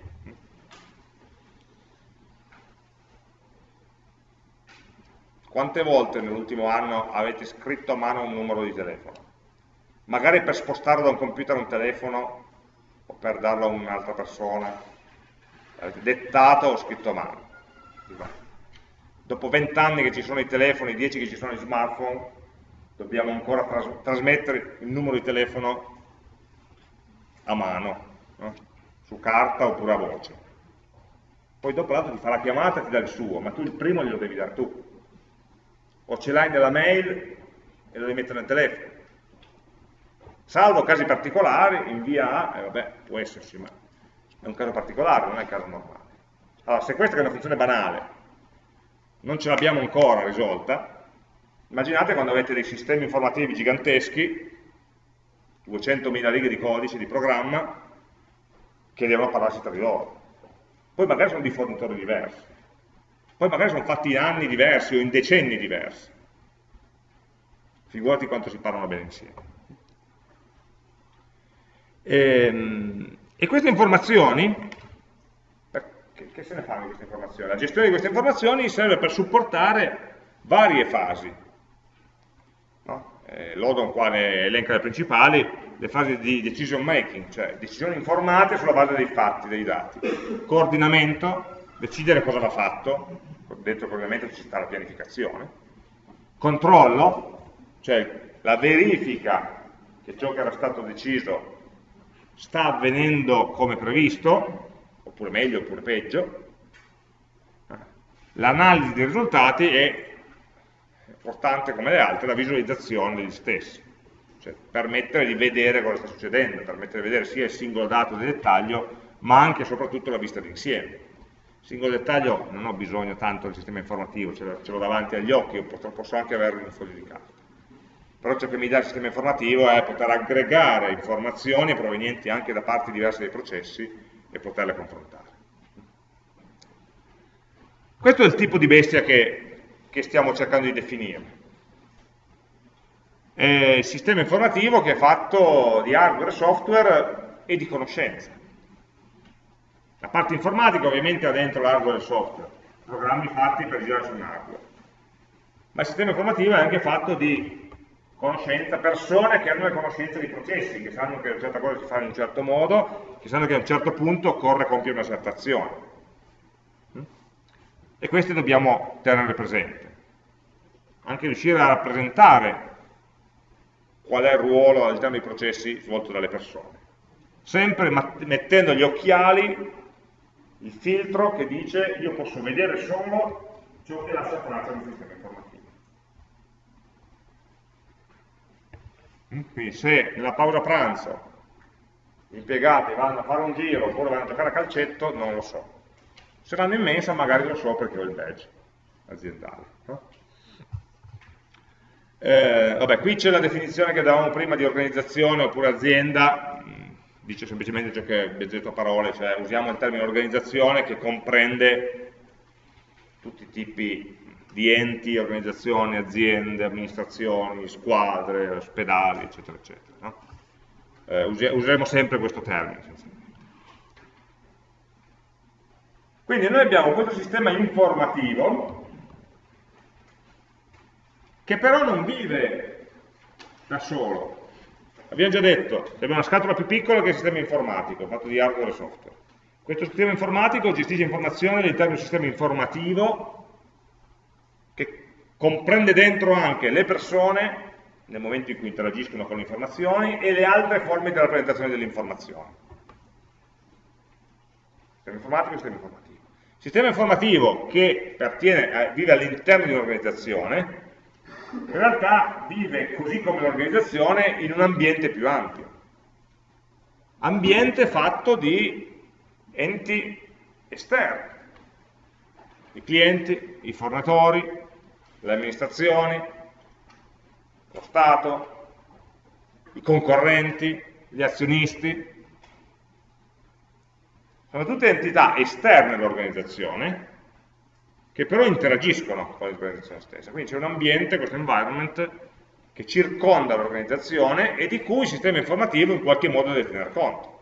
Quante volte nell'ultimo anno avete scritto a mano un numero di telefono? Magari per spostarlo da un computer a un telefono o per darlo a un'altra persona. Avete dettato o scritto a mano. Dopo vent'anni che ci sono i telefoni, dieci che ci sono i smartphone, dobbiamo ancora tras trasmettere il numero di telefono a mano, no? su carta oppure a voce. Poi dopo l'altro ti fa la chiamata e ti dà il suo, ma tu il primo glielo devi dare tu o ce l'hai nella mail e lo devi mettere nel telefono. Salvo casi particolari, invia A, e vabbè, può esserci, ma è un caso particolare, non è un caso normale. Allora, se questa è una funzione banale, non ce l'abbiamo ancora risolta, immaginate quando avete dei sistemi informativi giganteschi, 200.000 righe di codice, di programma, che devono parlarsi tra di loro. Poi magari sono di fornitori diversi poi magari sono fatti in anni diversi o in decenni diversi. Figurati quanto si parlano bene insieme. Ehm, e queste informazioni, che, se ne fanno di queste informazioni? La gestione di queste informazioni serve per supportare varie fasi. No? Eh, L'Odon qua ne elenca le principali, le fasi di decision making, cioè decisioni informate sulla base dei fatti, dei dati. Coordinamento, decidere cosa va fatto, dentro ovviamente ci sta la pianificazione, controllo, cioè la verifica che ciò che era stato deciso sta avvenendo come previsto, oppure meglio, oppure peggio, l'analisi dei risultati è importante come le altre la visualizzazione degli stessi, cioè permettere di vedere cosa sta succedendo, permettere di vedere sia il singolo dato di dettaglio, ma anche e soprattutto la vista d'insieme singolo dettaglio non ho bisogno tanto del sistema informativo, ce l'ho davanti agli occhi, posso anche averlo in un foglio di carta. Però ciò che mi dà il sistema informativo è poter aggregare informazioni provenienti anche da parti diverse dei processi e poterle confrontare. Questo è il tipo di bestia che, che stiamo cercando di definire. È il sistema informativo che è fatto di hardware, software e di conoscenza. La parte informatica ovviamente ha dentro l'hardware e il software, programmi fatti per girare su un hardware. Ma il sistema informativo è anche fatto di conoscenza, persone che hanno le conoscenze dei processi, che sanno che una certa cosa si fa in un certo modo, che sanno che a un certo punto occorre compiere una certa azione. Mm? E queste dobbiamo tenere presente. Anche riuscire a rappresentare qual è il ruolo all'interno dei processi svolto dalle persone. Sempre mettendo gli occhiali il filtro che dice io posso vedere solo ciò che lascia traccia del sistema informativo. Mm, quindi se nella pausa pranzo gli impiegati vanno a fare un giro oppure vanno a giocare a calcetto, non lo so. Se vanno in mensa magari lo so perché ho il badge aziendale. No? Eh, vabbè, qui c'è la definizione che davamo prima di organizzazione oppure azienda, dice semplicemente ciò che abbiamo detto a parole, cioè usiamo il termine organizzazione che comprende tutti i tipi di enti, organizzazioni, aziende, amministrazioni, squadre, ospedali, eccetera, eccetera. No? Eh, useremo sempre questo termine. Quindi noi abbiamo questo sistema informativo che però non vive da solo, abbiamo già detto, abbiamo una scatola più piccola che il sistema informatico, fatto di hardware e software. Questo sistema informatico gestisce informazioni all'interno di un sistema informativo che comprende dentro anche le persone nel momento in cui interagiscono con le informazioni e le altre forme di rappresentazione delle informazioni. Sistema informatico e sistema informativo. Sistema informativo che pertiene, vive all'interno di un'organizzazione, in realtà vive così come l'organizzazione in un ambiente più ampio. Ambiente fatto di enti esterni, i clienti, i fornitori, le amministrazioni, lo Stato, i concorrenti, gli azionisti, sono tutte entità esterne all'organizzazione che però interagiscono con l'organizzazione stessa. Quindi c'è un ambiente, questo environment, che circonda l'organizzazione e di cui il sistema informativo in qualche modo deve tener conto.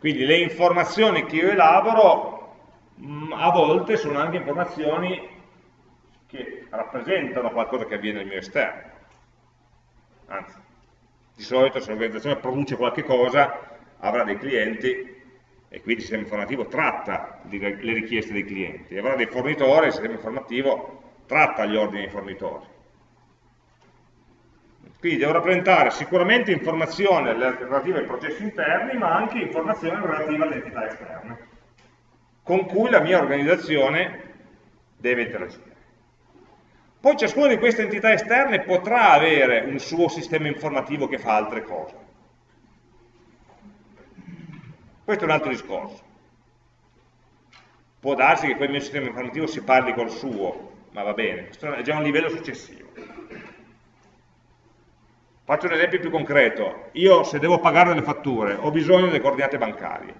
Quindi le informazioni che io elaboro mh, a volte sono anche informazioni che rappresentano qualcosa che avviene nel mio esterno. Anzi, di solito se l'organizzazione produce qualche cosa avrà dei clienti e quindi il sistema informativo tratta le richieste dei clienti, avrà dei fornitori, il sistema informativo tratta gli ordini dei fornitori. Quindi devo rappresentare sicuramente informazioni relative ai processi interni, ma anche informazioni relative alle entità esterne, con cui la mia organizzazione deve interagire. Poi ciascuna di queste entità esterne potrà avere un suo sistema informativo che fa altre cose. Questo è un altro discorso. Può darsi che quel mio sistema informativo si parli col suo, ma va bene, questo è già un livello successivo. Faccio un esempio più concreto. Io se devo pagare delle fatture ho bisogno delle coordinate bancarie.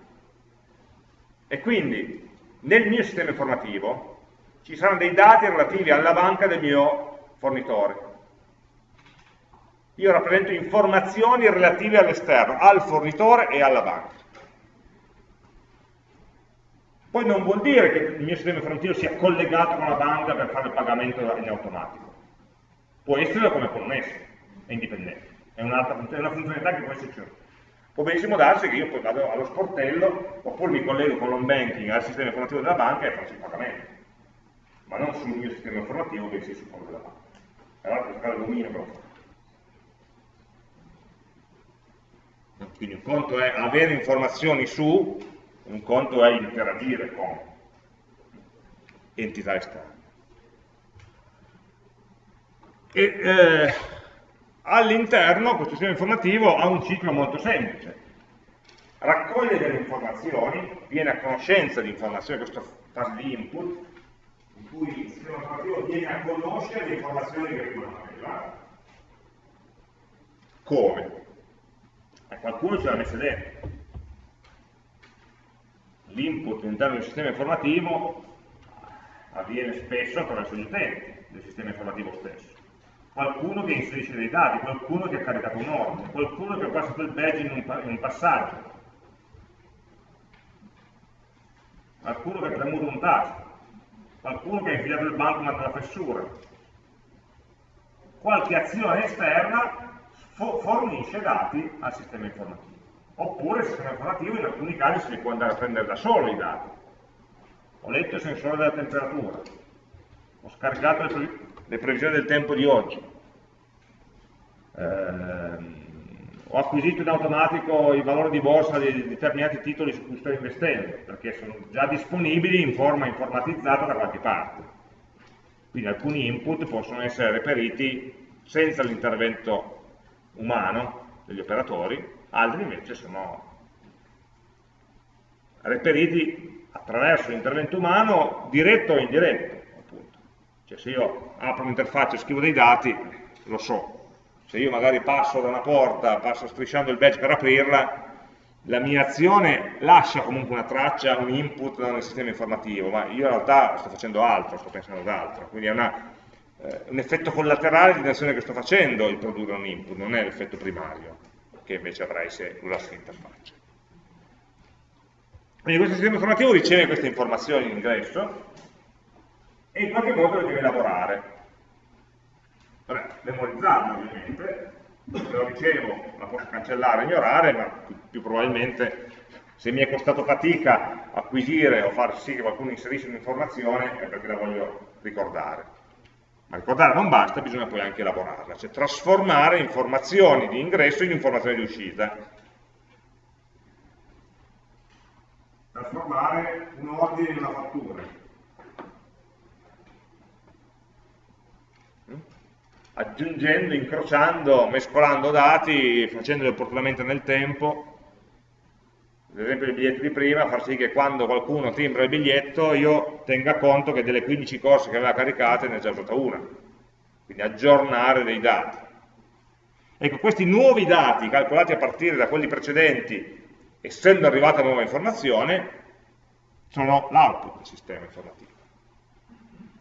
E quindi nel mio sistema informativo ci saranno dei dati relativi alla banca del mio fornitore. Io rappresento informazioni relative all'esterno, al fornitore e alla banca. Poi non vuol dire che il mio sistema informativo sia collegato con la banca per fare il pagamento in automatico. Può essere come connesso, è indipendente. È, è una funzionalità che può esserci. Può benissimo darsi che io poi vado allo sportello oppure mi collego con l'home banking al sistema informativo della banca e faccio il pagamento ma non sul mio sistema informativo, bensì sul quello della banca. Allora per fare l'omino però Quindi un conto è avere informazioni su, un conto è interagire con entità esterne. E eh, all'interno questo sistema informativo ha un ciclo molto semplice. Raccoglie delle informazioni, viene a conoscenza di informazioni, questa fase di input, in cui il sistema informativo viene a conoscere le informazioni che arrivano a quella. Come? E qualcuno ce l'ha messa dentro. L'input all'interno del sistema informativo avviene spesso attraverso gli utenti del sistema informativo stesso. Qualcuno che inserisce dei dati, qualcuno che ha caricato un ordine, qualcuno che ha passato il badge in un, in un passaggio, qualcuno che ha premuto un tasto qualcuno che ha infilato il bankmat nella fessura, qualche azione esterna fornisce dati al sistema informativo. Oppure il sistema informativo in alcuni casi si può andare a prendere da solo i dati. Ho letto il sensore della temperatura, ho scaricato pre le previsioni del tempo di oggi, ehm, ho acquisito in automatico i valori di borsa di determinati titoli su cui sto investendo, perché sono già disponibili in forma informatizzata da qualche parte. Quindi alcuni input possono essere reperiti senza l'intervento umano degli operatori, altri invece sono reperiti attraverso l'intervento umano diretto o indiretto. Cioè se io apro un'interfaccia e scrivo dei dati, lo so, se io magari passo da una porta, passo strisciando il badge per aprirla, la mia azione lascia comunque una traccia, un input nel sistema informativo, ma io in realtà sto facendo altro, sto pensando ad altro, quindi è una, eh, un effetto collaterale di un'azione che sto facendo il produrre un input, non è l'effetto primario che invece avrai se usassi l'interfaccia. Quindi questo sistema informativo riceve queste informazioni in ingresso, e in qualche modo le deve elaborare. Vabbè, memorizzarlo ovviamente, se lo ricevo la posso cancellare, ignorare, ma più, più probabilmente se mi è costato fatica acquisire o far sì che qualcuno inserisce un'informazione è perché la voglio ricordare. Ma ricordare non basta, bisogna poi anche elaborarla, cioè trasformare informazioni di ingresso in informazioni di uscita. Trasformare un ordine in una fattura. Aggiungendo, incrociando, mescolando dati, facendoli opportunamente nel tempo, ad esempio il biglietto di prima, far sì che quando qualcuno timbra il biglietto io tenga conto che delle 15 corse che aveva caricate ne ha già usata una, quindi aggiornare dei dati. Ecco, questi nuovi dati calcolati a partire da quelli precedenti, essendo arrivata nuova informazione, sono l'output del sistema informativo.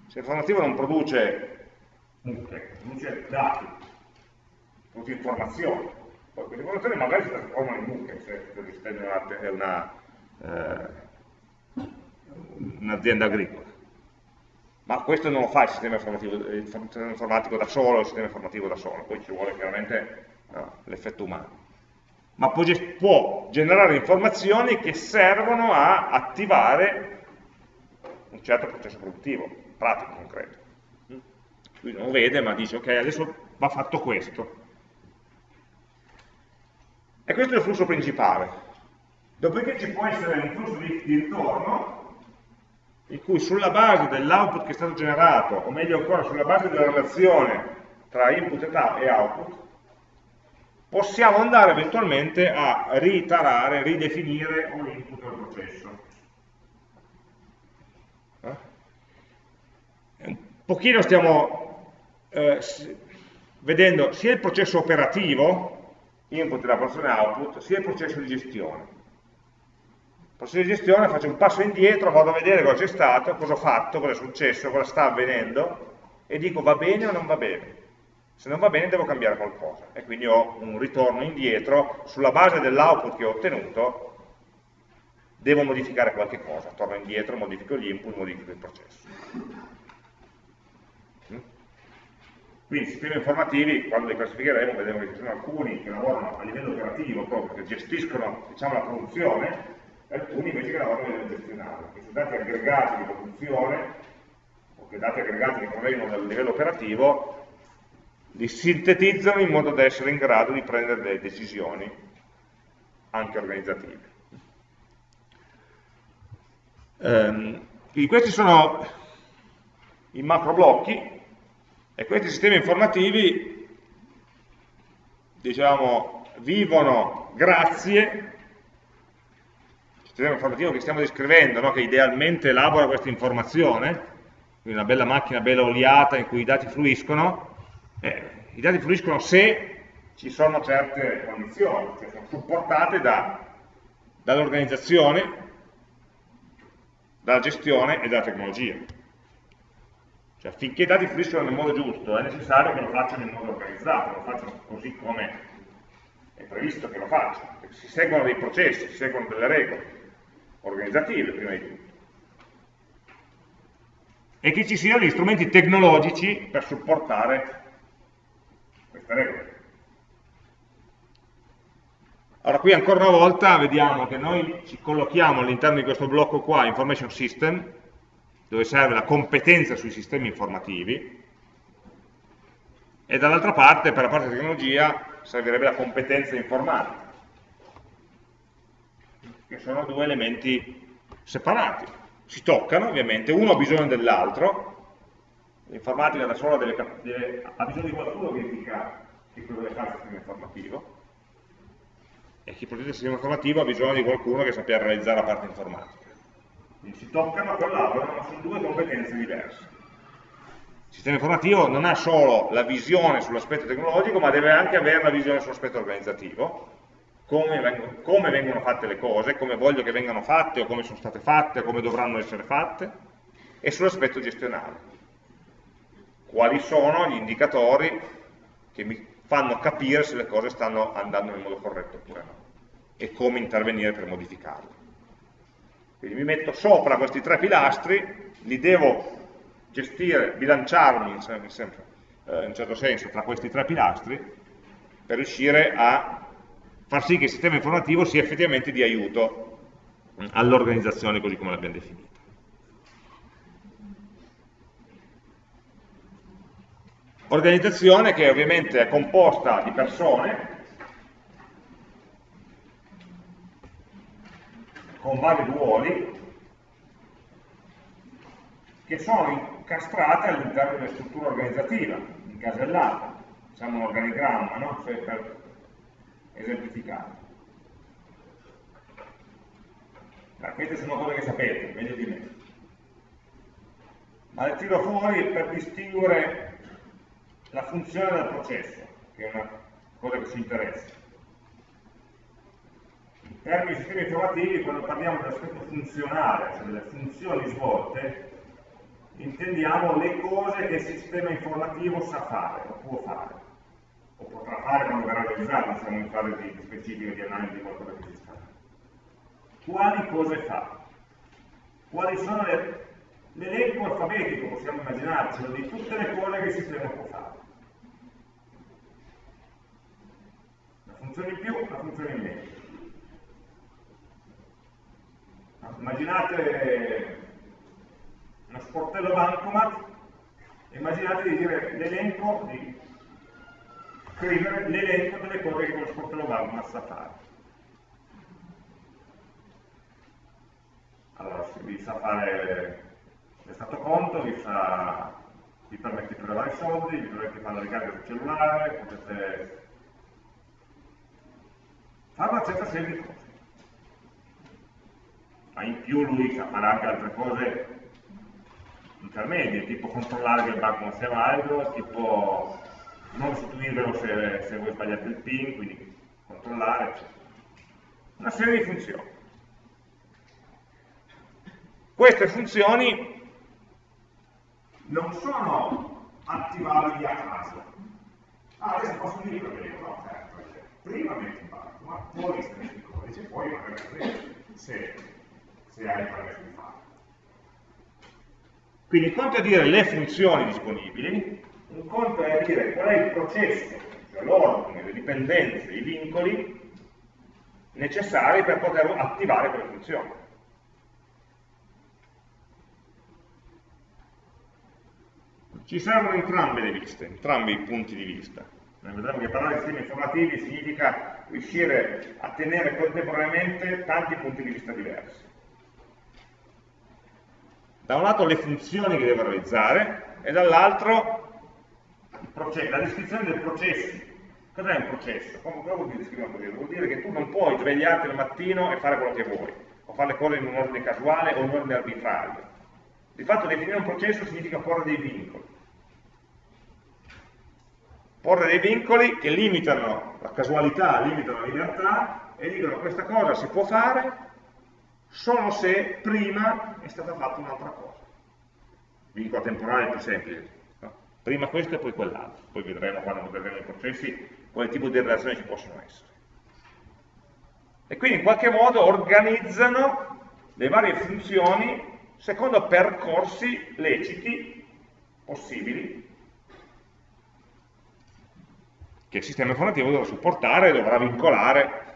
Se l'informativo non produce mucche, produce dati, produce informazioni, poi queste informazioni magari si trasformano in mucche se l'esistente è una, eh, un'azienda agricola. Ma questo non lo fa il sistema, il sistema informatico da solo, il sistema informativo da solo, poi ci vuole chiaramente no, l'effetto umano. Ma può, può generare informazioni che servono a attivare un certo processo produttivo, pratico, concreto. Lui non vede, ma dice, ok, adesso va fatto questo e questo è il flusso principale. Dopodiché ci può essere un flusso di, di ritorno in cui sulla base dell'output che è stato generato, o meglio ancora sulla base della relazione tra input e output, possiamo andare eventualmente a ritarare, ridefinire un input del processo. Eh? Un pochino stiamo eh, vedendo sia il processo operativo, input e la porzione output, sia il processo di gestione. Il processo di gestione faccio un passo indietro, vado a vedere cosa c'è stato, cosa ho fatto, cosa è successo, cosa sta avvenendo e dico va bene o non va bene. Se non va bene devo cambiare qualcosa e quindi ho un ritorno indietro sulla base dell'output che ho ottenuto devo modificare qualche cosa, torno indietro, modifico gli input, modifico il processo. Quindi sistemi informativi, quando li classificheremo, vedremo che ci sono alcuni che lavorano a livello operativo, proprio che gestiscono diciamo, la produzione, e alcuni invece che lavorano a livello gestionale, che sono dati aggregati di produzione, o che dati aggregati che provengono dal livello operativo, li sintetizzano in modo da essere in grado di prendere delle decisioni, anche organizzative. Um, questi sono i macro blocchi e questi sistemi informativi, diciamo, vivono grazie il sistema informativo che stiamo descrivendo, no? che idealmente elabora questa informazione, quindi una bella macchina bella oliata in cui i dati fluiscono, eh, i dati fluiscono se ci sono certe condizioni, cioè sono supportate da, dall'organizzazione, dalla gestione e dalla tecnologia. Cioè, finché i dati fluiscono nel modo giusto, è necessario che lo facciano in modo organizzato, lo facciano così come è previsto che lo facciano, che si seguono dei processi, si seguono delle regole organizzative prima di tutto. E che ci siano gli strumenti tecnologici per supportare queste regole. Allora qui ancora una volta vediamo che noi ci collochiamo all'interno di questo blocco qua, Information System, dove serve la competenza sui sistemi informativi, e dall'altra parte, per la parte tecnologia, servirebbe la competenza informatica, che sono due elementi separati. Si toccano, ovviamente, uno ha bisogno dell'altro, l'informatica da sola deve, deve, ha bisogno di qualcuno che verifica che cosa deve fare il sistema informativo, e chi produce il sistema informativo ha bisogno di qualcuno che sappia realizzare la parte informatica. Quindi si toccano, collaborano, ma sono due competenze diverse. Il sistema informativo non ha solo la visione sull'aspetto tecnologico, ma deve anche avere la visione sull'aspetto organizzativo, come vengono, come vengono, fatte le cose, come voglio che vengano fatte, o come sono state fatte, o come dovranno essere fatte, e sull'aspetto gestionale. Quali sono gli indicatori che mi fanno capire se le cose stanno andando nel modo corretto oppure no, e come intervenire per modificarle. Quindi mi metto sopra questi tre pilastri, li devo gestire, bilanciarmi in, eh, in un certo senso tra questi tre pilastri per riuscire a far sì che il sistema informativo sia effettivamente di aiuto all'organizzazione così come l'abbiamo definita. Organizzazione che ovviamente è composta di persone con vari ruoli che sono incastrate all'interno della struttura organizzativa, incasellate, diciamo un organigramma, no? cioè per esemplificare. Ma queste sono cose che sapete, meglio di me. Ma le tiro fuori per distinguere la funzione del processo, che è una cosa che ci interessa. In termini sistemi informativi, quando parliamo dell'aspetto funzionale, cioè delle funzioni svolte, intendiamo le cose che il sistema informativo sa fare, o può fare, o potrà fare quando verrà realizzato, siamo in fase di, specifica di analisi di qualcosa che esista. Quali cose fa? Quali sono le l'elenco alfabetico, possiamo immaginarcelo, di tutte le cose che il sistema può fare. Una funzione in più, una funzione in meno. Immaginate uno sportello bancomat, immaginate di dire l'elenco, di scrivere l'elenco delle cose che quello sportello bancomat sa fare. Allora, vi sa fare l'estato conto, vi, sa, vi permette di prelevare i soldi, vi permette fare la ricarica sul cellulare, potete fare una certa serie di cose. Ma in più lui sa fare anche altre cose intermedie, tipo controllare che il banco non sia valido, tipo non restituirvelo se, se voi sbagliate il PIN, quindi controllare, eccetera. Una serie di funzioni. Queste funzioni non sono attivabili a caso. Ah, adesso posso dire che no, certo, prima metti in banco, ma poi scrivi il codice, poi magari se, permesso di farlo. Quindi un conto è dire le funzioni disponibili, un conto è dire qual è il processo, cioè l'ordine, le dipendenze, i vincoli necessari per poter attivare quelle funzioni. Ci servono entrambe le viste, entrambi i punti di vista. Noi vedremo che parlare di sistemi informativi significa riuscire a tenere contemporaneamente tanti punti di vista diversi da un lato le funzioni che devo realizzare e dall'altro la descrizione del processo. Cos'è un processo? Come vuol dire scrivere così? Vuol dire che tu non puoi svegliarti al mattino e fare quello che vuoi, o fare le cose in un ordine casuale o in un ordine arbitrario. Di fatto definire un processo significa porre dei vincoli. Porre dei vincoli che limitano la casualità, limitano la libertà e dicono questa cosa si può fare solo se prima è stata fatta un'altra cosa. Vincolo temporale è più semplice. No? Prima questo e poi quell'altro. Poi vedremo quando vedremo i processi quale tipo di relazioni ci possono essere. E quindi in qualche modo organizzano le varie funzioni secondo percorsi leciti, possibili, che il sistema informativo dovrà supportare, dovrà vincolare.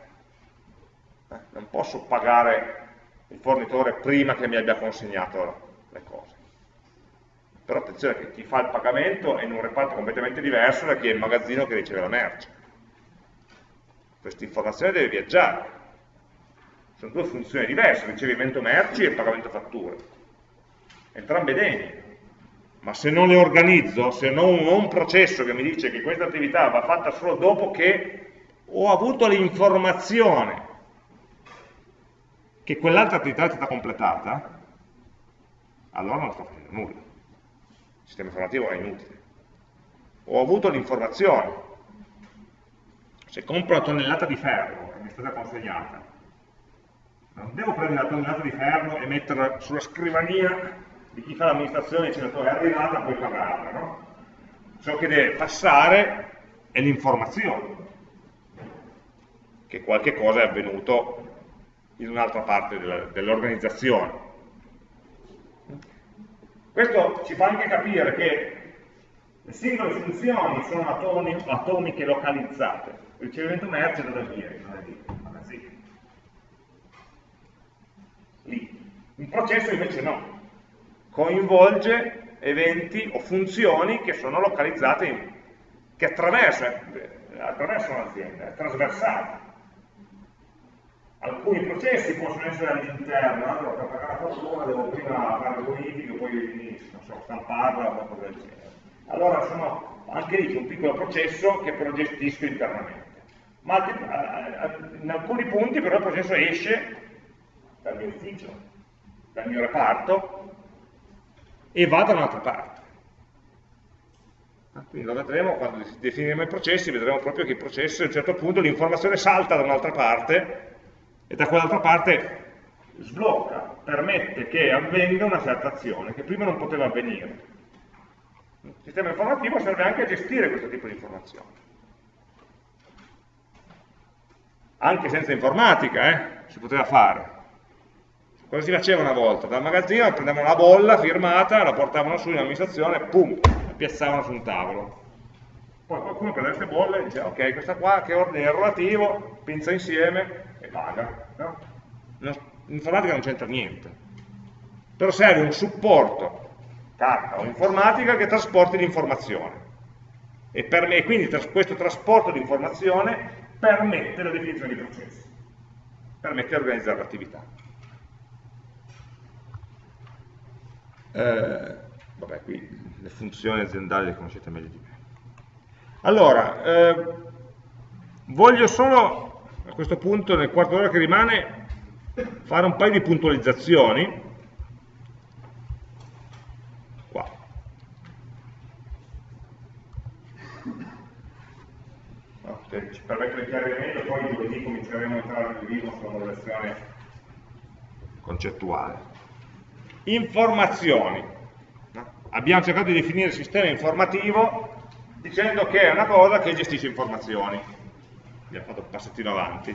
Eh, non posso pagare il fornitore prima che mi abbia consegnato le cose. Però attenzione che chi fa il pagamento è in un reparto completamente diverso da chi è il magazzino che riceve la merce. Questa informazione deve viaggiare. Sono due funzioni diverse, ricevimento merci e pagamento fatture. Entrambe degne. Ma se non le organizzo, se non ho un processo che mi dice che questa attività va fatta solo dopo che ho avuto l'informazione che quell'altra attività è stata completata, allora non sto facendo nulla. Il sistema informativo è inutile. Ho avuto l'informazione. Se compro una tonnellata di ferro che mi è stata consegnata, non devo prendere la tonnellata di ferro e metterla sulla scrivania di chi fa l'amministrazione dicendo è arrivata, puoi pagarla, no? Ciò che deve passare è l'informazione, che qualche cosa è avvenuto in un'altra parte dell'organizzazione. Questo ci fa anche capire che le singole funzioni sono atomi, atomiche localizzate. Il ricevimento merce dove viene? Non è lì, è lì. lì. Un processo invece no, coinvolge eventi o funzioni che sono localizzate, in, che attraversano, attraversano l'azienda, è trasversale. Alcuni processi possono essere all'interno, allora per fare una fattura devo prima fare le bonifiche, poi non so, stamparla o qualcosa del genere. Allora sono, anche lì c'è un piccolo processo che però gestisco internamente. Ma in alcuni punti però il processo esce dal mio ufficio, dal mio reparto e va da un'altra parte. Ah, quindi lo vedremo quando definiremo i processi, vedremo proprio che il processo a un certo punto l'informazione salta da un'altra parte e da quell'altra parte sblocca, permette che avvenga una certa azione che prima non poteva avvenire. Il sistema informativo serve anche a gestire questo tipo di informazioni. Anche senza informatica, eh, si poteva fare. Cosa si faceva una volta? Dal magazzino prendevano la bolla firmata, la portavano su in amministrazione, pum, la piazzavano su un tavolo. Poi qualcuno prende queste bolle e dice, ok, questa qua che ordine è relativo, pinza insieme paga. No? L'informatica non c'entra niente. Però serve un supporto, carta o informatica, che trasporti l'informazione. E, e, quindi questo trasporto di informazione permette la definizione di processi, permette di organizzare l'attività. Eh, vabbè, qui le funzioni aziendali le conoscete meglio di me. Allora, eh, voglio solo a questo punto, nel quarto d'ora che rimane, fare un paio di puntualizzazioni. Qua. No, ci permette di chiarire meglio, poi giovedì cominceremo a entrare nel vivo sulla modulazione concettuale. Informazioni. Abbiamo cercato di definire il sistema informativo dicendo che è una cosa che gestisce informazioni. Abbiamo fatto un passettino avanti.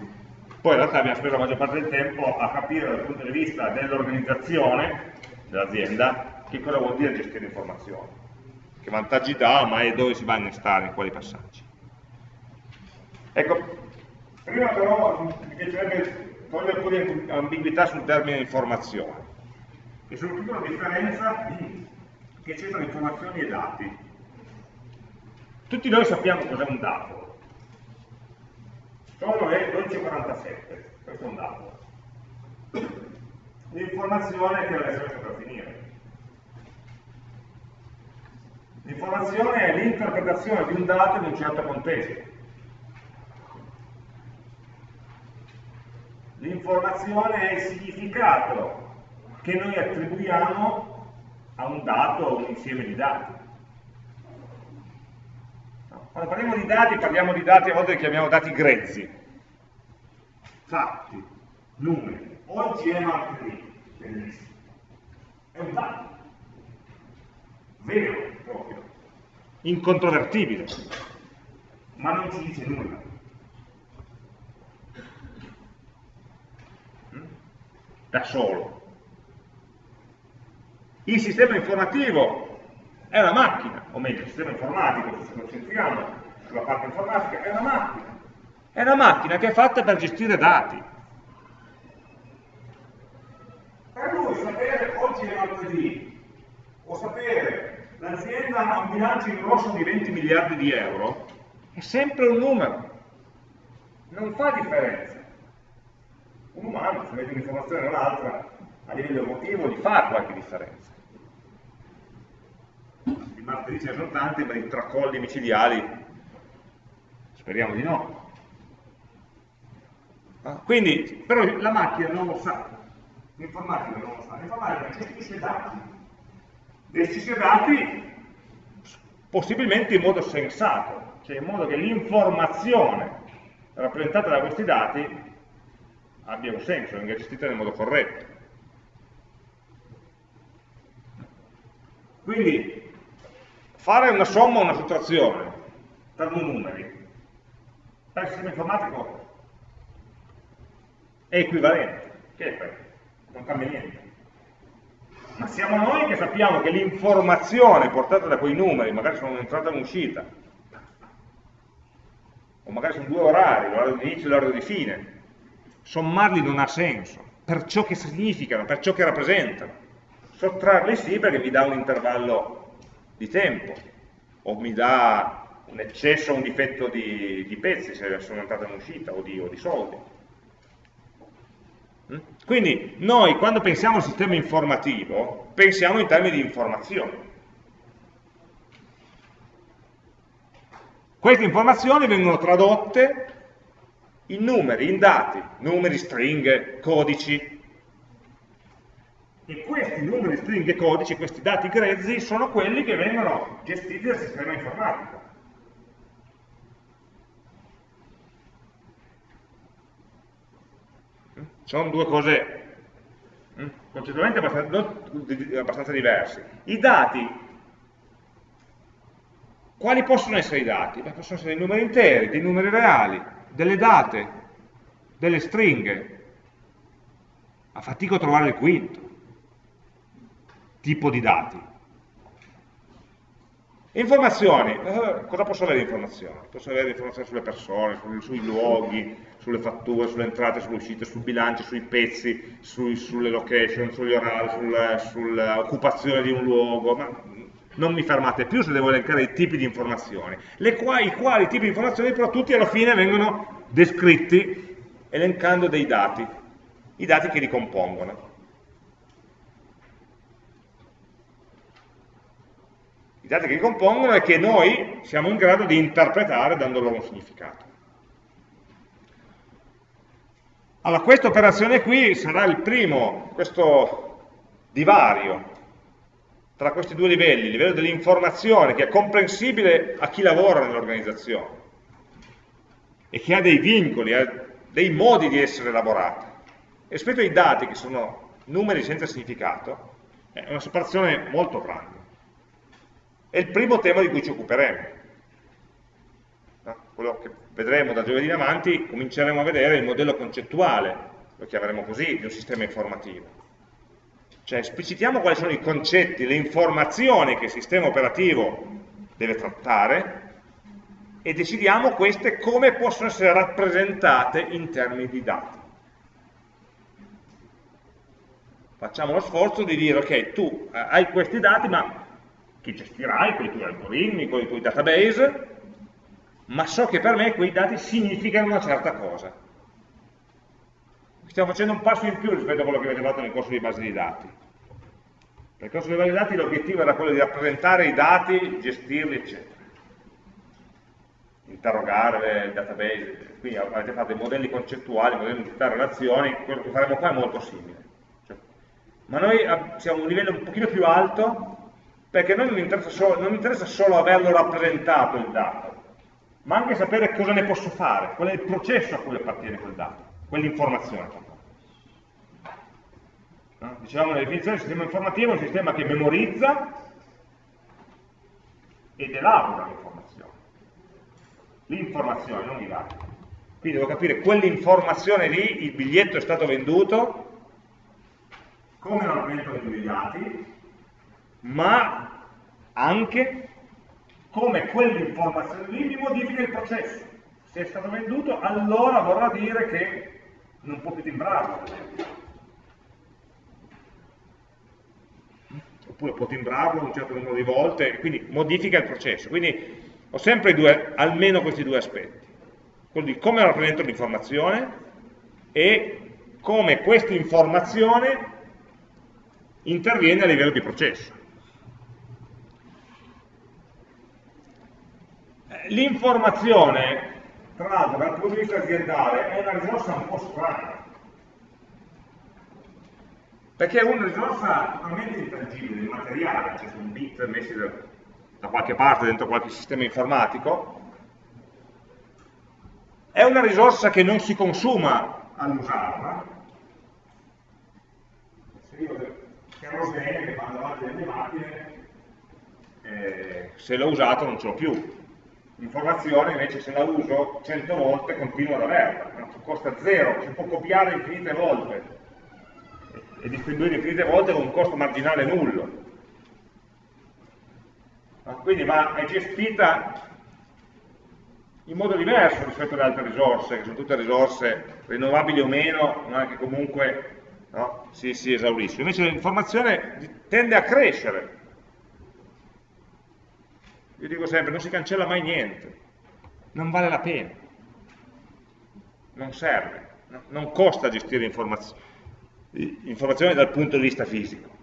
Poi in realtà abbiamo speso la maggior parte del tempo a capire dal punto di vista dell'organizzazione dell'azienda che cosa vuol dire gestire informazioni, che vantaggi dà, ma è dove si va a innestare, in quali passaggi. Ecco, prima però mi piacerebbe togliere un po' di ambiguità sul termine informazione e soprattutto la differenza che c'è tra informazioni e dati. Tutti noi sappiamo cos'è un dato. Solo è 1247, questo è un dato. L'informazione che deve essere per finire. L'informazione è l'interpretazione di un dato in un certo contesto. L'informazione è il significato che noi attribuiamo a un dato o un insieme di dati. Quando parliamo di dati, parliamo di dati, a volte li chiamiamo dati grezzi, fatti, numeri. Oggi è martedì, bellissimo. È un dato, vero proprio, incontrovertibile, ma non ci dice nulla. Mm? Da solo. Il sistema informativo è una macchina, o meglio, il sistema informatico, se ci concentriamo sulla parte informatica, è una macchina. È una macchina che è fatta per gestire dati. Per lui sapere oggi è martedì, o sapere l'azienda ha un bilancio in rosso di 20 miliardi di euro, è sempre un numero. Non fa differenza. Un umano, se vede un'informazione o un'altra, a livello emotivo, gli fa qualche differenza martedì ce ne sono tanti, ma i tracolli micidiali speriamo di no. Ah, quindi, però la macchina non lo sa, l'informatica non lo sa, l'informatica gestisce dati, gestisce dati possibilmente in modo sensato, cioè in modo che l'informazione rappresentata da questi dati abbia un senso, venga gestita nel modo corretto. Quindi fare una somma o una sottrazione per due numeri per il sistema informatico è equivalente che è questo? non cambia niente ma siamo noi che sappiamo che l'informazione portata da quei numeri, magari sono un'entrata e un'uscita, o magari sono due orari, l'orario di inizio e l'orario di fine, sommarli non ha senso, per ciò che significano, per ciò che rappresentano. Sottrarli sì perché mi dà un intervallo di tempo, o mi dà un eccesso o un difetto di, di, pezzi se sono entrata in uscita o di, o di soldi. Mm? Quindi noi quando pensiamo al sistema informativo pensiamo in termini di informazioni. Queste informazioni vengono tradotte in numeri, in dati, numeri, stringhe, codici. E questi numeri, stringhe, codici, questi dati grezzi sono quelli che vengono gestiti dal sistema informatico. sono due cose mm, concettualmente abbastanza, abbastanza diverse. I dati, quali possono essere i dati? Beh, possono essere dei numeri interi, dei numeri reali, delle date, delle stringhe. A fatico a trovare il quinto tipo di dati. Informazioni, eh, cosa posso avere informazioni? Posso avere informazioni sulle persone, sui luoghi, sulle fatture, sulle entrate, sulle uscite, sui bilanci, sui pezzi, sui, sulle location, sugli orari, sull'occupazione di un luogo, ma non mi fermate più se devo elencare i tipi di informazioni, qua, i quali tipi di informazioni però tutti alla fine vengono descritti elencando dei dati, i dati che li compongono. I dati che li compongono e che noi siamo in grado di interpretare dando loro un significato. Allora, questa operazione qui sarà il primo, questo divario tra questi due livelli, il livello dell'informazione che è comprensibile a chi lavora nell'organizzazione e che ha dei vincoli, ha dei modi di essere elaborata, rispetto ai dati che sono numeri senza significato, è una separazione molto grande. È il primo tema di cui ci occuperemo. No? Quello che vedremo da giovedì in avanti, cominceremo a vedere il modello concettuale, lo chiameremo così, di un sistema informativo. Cioè esplicitiamo quali sono i concetti, le informazioni che il sistema operativo deve trattare e decidiamo queste come possono essere rappresentate in termini di dati. Facciamo lo sforzo di dire, ok, tu eh, hai questi dati, ma che gestirai con i tuoi algoritmi, con i tuoi database, ma so che per me quei dati significano una certa cosa. Stiamo facendo un passo in più rispetto a quello che avete fatto nel corso di base di dati. Nel corso di base di dati l'obiettivo era quello di rappresentare i dati, gestirli, eccetera. Interrogare il database, quindi avete fatto dei modelli concettuali, modelli di relazioni, quello che faremo qua è molto simile. Cioè, ma noi siamo a un livello un pochino più alto perché a noi non interessa, solo, non interessa solo averlo rappresentato il dato, ma anche sapere cosa ne posso fare, qual è il processo a cui appartiene quel dato, quell'informazione. No? Dicevamo nella definizione del sistema informativo è un sistema che memorizza ed elabora l'informazione. L'informazione, non i dati. Quindi devo capire quell'informazione lì, il biglietto è stato venduto, come lo rappresento nei dati, ma anche come quell'informazione lì mi modifica il processo. Se è stato venduto, allora vorrà dire che non può più timbrarlo, Oppure può timbrarlo un certo numero di volte, quindi modifica il processo. Quindi ho sempre due, almeno questi due aspetti. Quello di come rappresento l'informazione e come questa informazione interviene a livello di processo. L'informazione, tra l'altro, dal punto di vista aziendale, è una risorsa un po' strana, perché è una risorsa totalmente intangibile, immateriale, cioè sono bit messi da, da qualche parte dentro qualche sistema informatico, è una risorsa che non si consuma all'usarla, se io kerosene che fanno davanti alle mie macchine, eh, se l'ho usato non ce l'ho più, L'informazione invece se la uso 100 volte continuo ad averla, costa zero, si può copiare infinite volte. e distribuire infinite volte con un costo marginale nullo. Quindi va, è gestita in modo diverso rispetto alle altre risorse, che sono tutte risorse rinnovabili o meno, ma che comunque no, si, si esauriscono. Invece l'informazione tende a crescere. Io dico sempre, non si cancella mai niente, non vale la pena, non serve, no? non costa gestire informazioni, informazioni dal punto di vista fisico.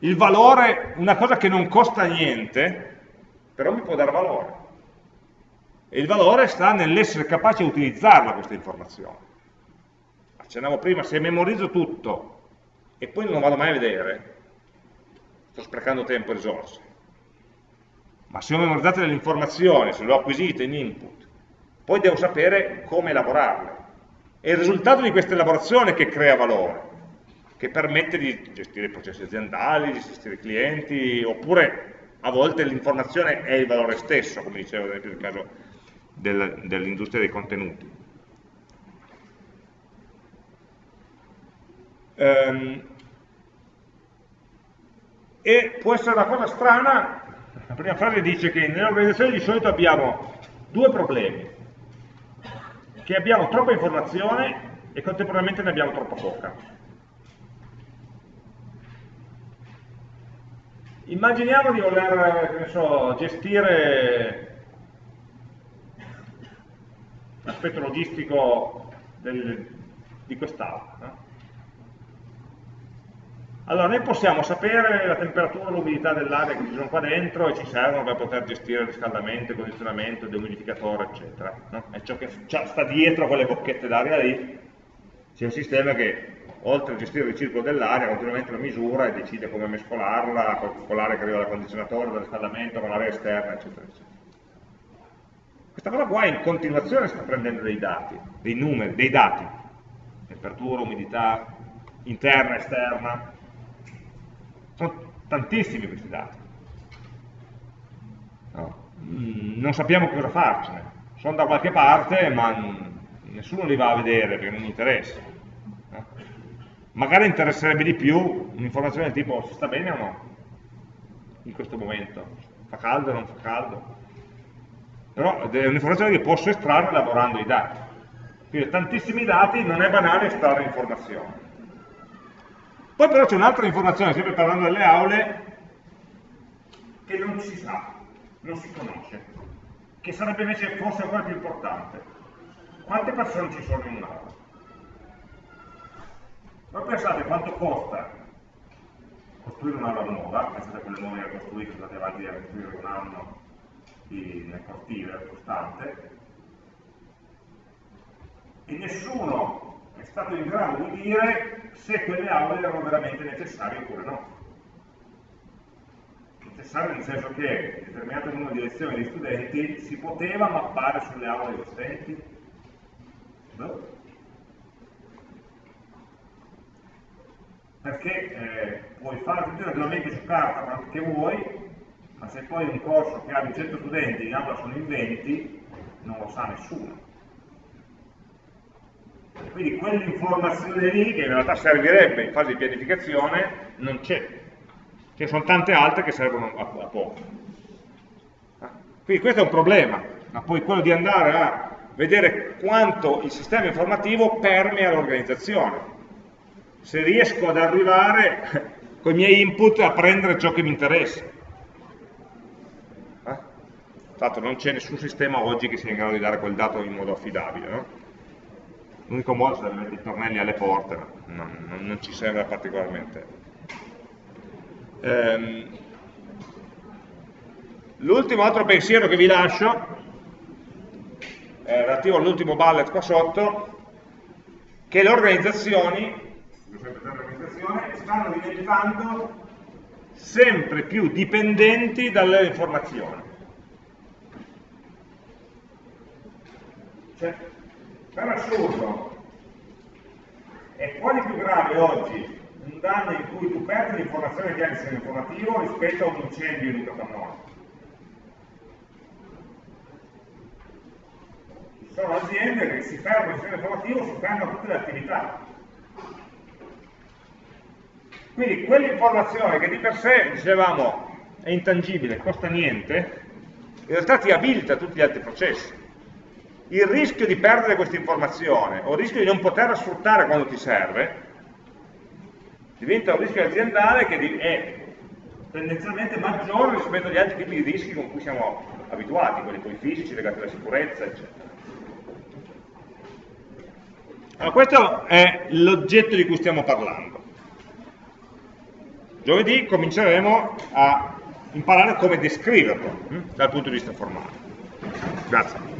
Il valore, una cosa che non costa niente, però mi può dare valore. E il valore sta nell'essere capace di utilizzarla questa informazione. Accennavo prima, se memorizzo tutto e poi non lo vado mai a vedere, sto sprecando tempo e risorse. Ma se ho memorizzato delle informazioni, se le ho acquisite in input, poi devo sapere come elaborarle. È il risultato di questa elaborazione che crea valore, che permette di gestire i processi aziendali, di gestire i clienti, oppure a volte l'informazione è il valore stesso, come dicevo ad esempio nel caso del, dell'industria dei contenuti. Um, e può essere una cosa strana, la prima frase dice che nelle organizzazioni di solito abbiamo due problemi, che abbiamo troppa informazione e contemporaneamente ne abbiamo troppa poca. Immaginiamo di voler so, gestire l'aspetto logistico del, di quest'aula. No? Allora, noi possiamo sapere la temperatura e l'umidità dell'aria che ci sono qua dentro e ci servono per poter gestire il riscaldamento, il condizionamento, il dehumidificatore, eccetera. No? È ciò che sta dietro a quelle bocchette d'aria lì. C'è un sistema che oltre a gestire il circolo dell'aria, continuamente lo misura e decide come mescolarla, con l'aria che arriva dal condizionatore, dal riscaldamento, con l'aria esterna, eccetera, eccetera. Questa cosa qua in continuazione sta prendendo dei dati, dei numeri, dei dati, temperatura, umidità, interna, esterna, sono tantissimi questi dati. No. Mm, non sappiamo cosa farcene, sono da qualche parte ma nessuno li va a vedere perché non interessa magari interesserebbe di più un'informazione del tipo si sta bene o no in questo momento, fa caldo o non fa caldo. Però è un'informazione che posso estrarre lavorando i dati. Quindi tantissimi dati non è banale estrarre informazioni. Poi però c'è un'altra informazione, sempre parlando delle aule, che non si sa, non si conosce, che sarebbe invece forse ancora più importante. Quante persone ci sono in un'aula? Ma pensate quanto costa costruire un'aula nuova, pensate a quelle nuove che costruite, andate avanti a costruire un anno nel cortile costante, e nessuno è stato in grado di dire se quelle aule erano veramente necessarie oppure no. Necessario nel senso che determinato numero di lezioni di studenti si poteva mappare sulle aule esistenti? No? perché eh, puoi fare tutti i ragionamenti su carta quanto che vuoi, ma se poi un corso che ha 200 studenti in aula sono in 20, non lo sa nessuno. Quindi quell'informazione lì, che in realtà servirebbe in fase di pianificazione, non c'è. Ce sono tante altre che servono a, a poco. Ah, quindi questo è un problema, ma poi quello di andare a vedere quanto il sistema informativo permea l'organizzazione se riesco ad arrivare con i miei input a prendere ciò che mi interessa. Eh? Tra non c'è nessun sistema oggi che sia in grado di dare quel dato in modo affidabile. No? L'unico modo sarebbe mettere i tornelli alle porte, ma non, non, non ci sembra particolarmente. Ehm, L'ultimo altro pensiero che vi lascio è relativo all'ultimo bullet qua sotto, che le organizzazioni stanno diventando sempre più dipendenti dalle informazioni. Cioè, per assurdo. È quasi più grave oggi? Un danno in cui tu perdi l'informazione che hai nel sistema informativo rispetto a un incendio in un capannone ci sono aziende che si fermano il sistema informativo si fermano tutte le attività. Quindi quell'informazione che di per sé dicevamo è intangibile, costa niente in realtà ti abilita tutti gli altri processi. Il rischio di perdere questa informazione o il rischio di non poterla sfruttare quando ti serve diventa un rischio aziendale che è tendenzialmente maggiore rispetto agli altri tipi di rischi con cui siamo abituati, quelli poi fisici legati alla sicurezza, eccetera. Allora, questo è l'oggetto di cui stiamo parlando. Giovedì cominceremo a imparare come descriverlo hm, dal punto di vista formale. Grazie.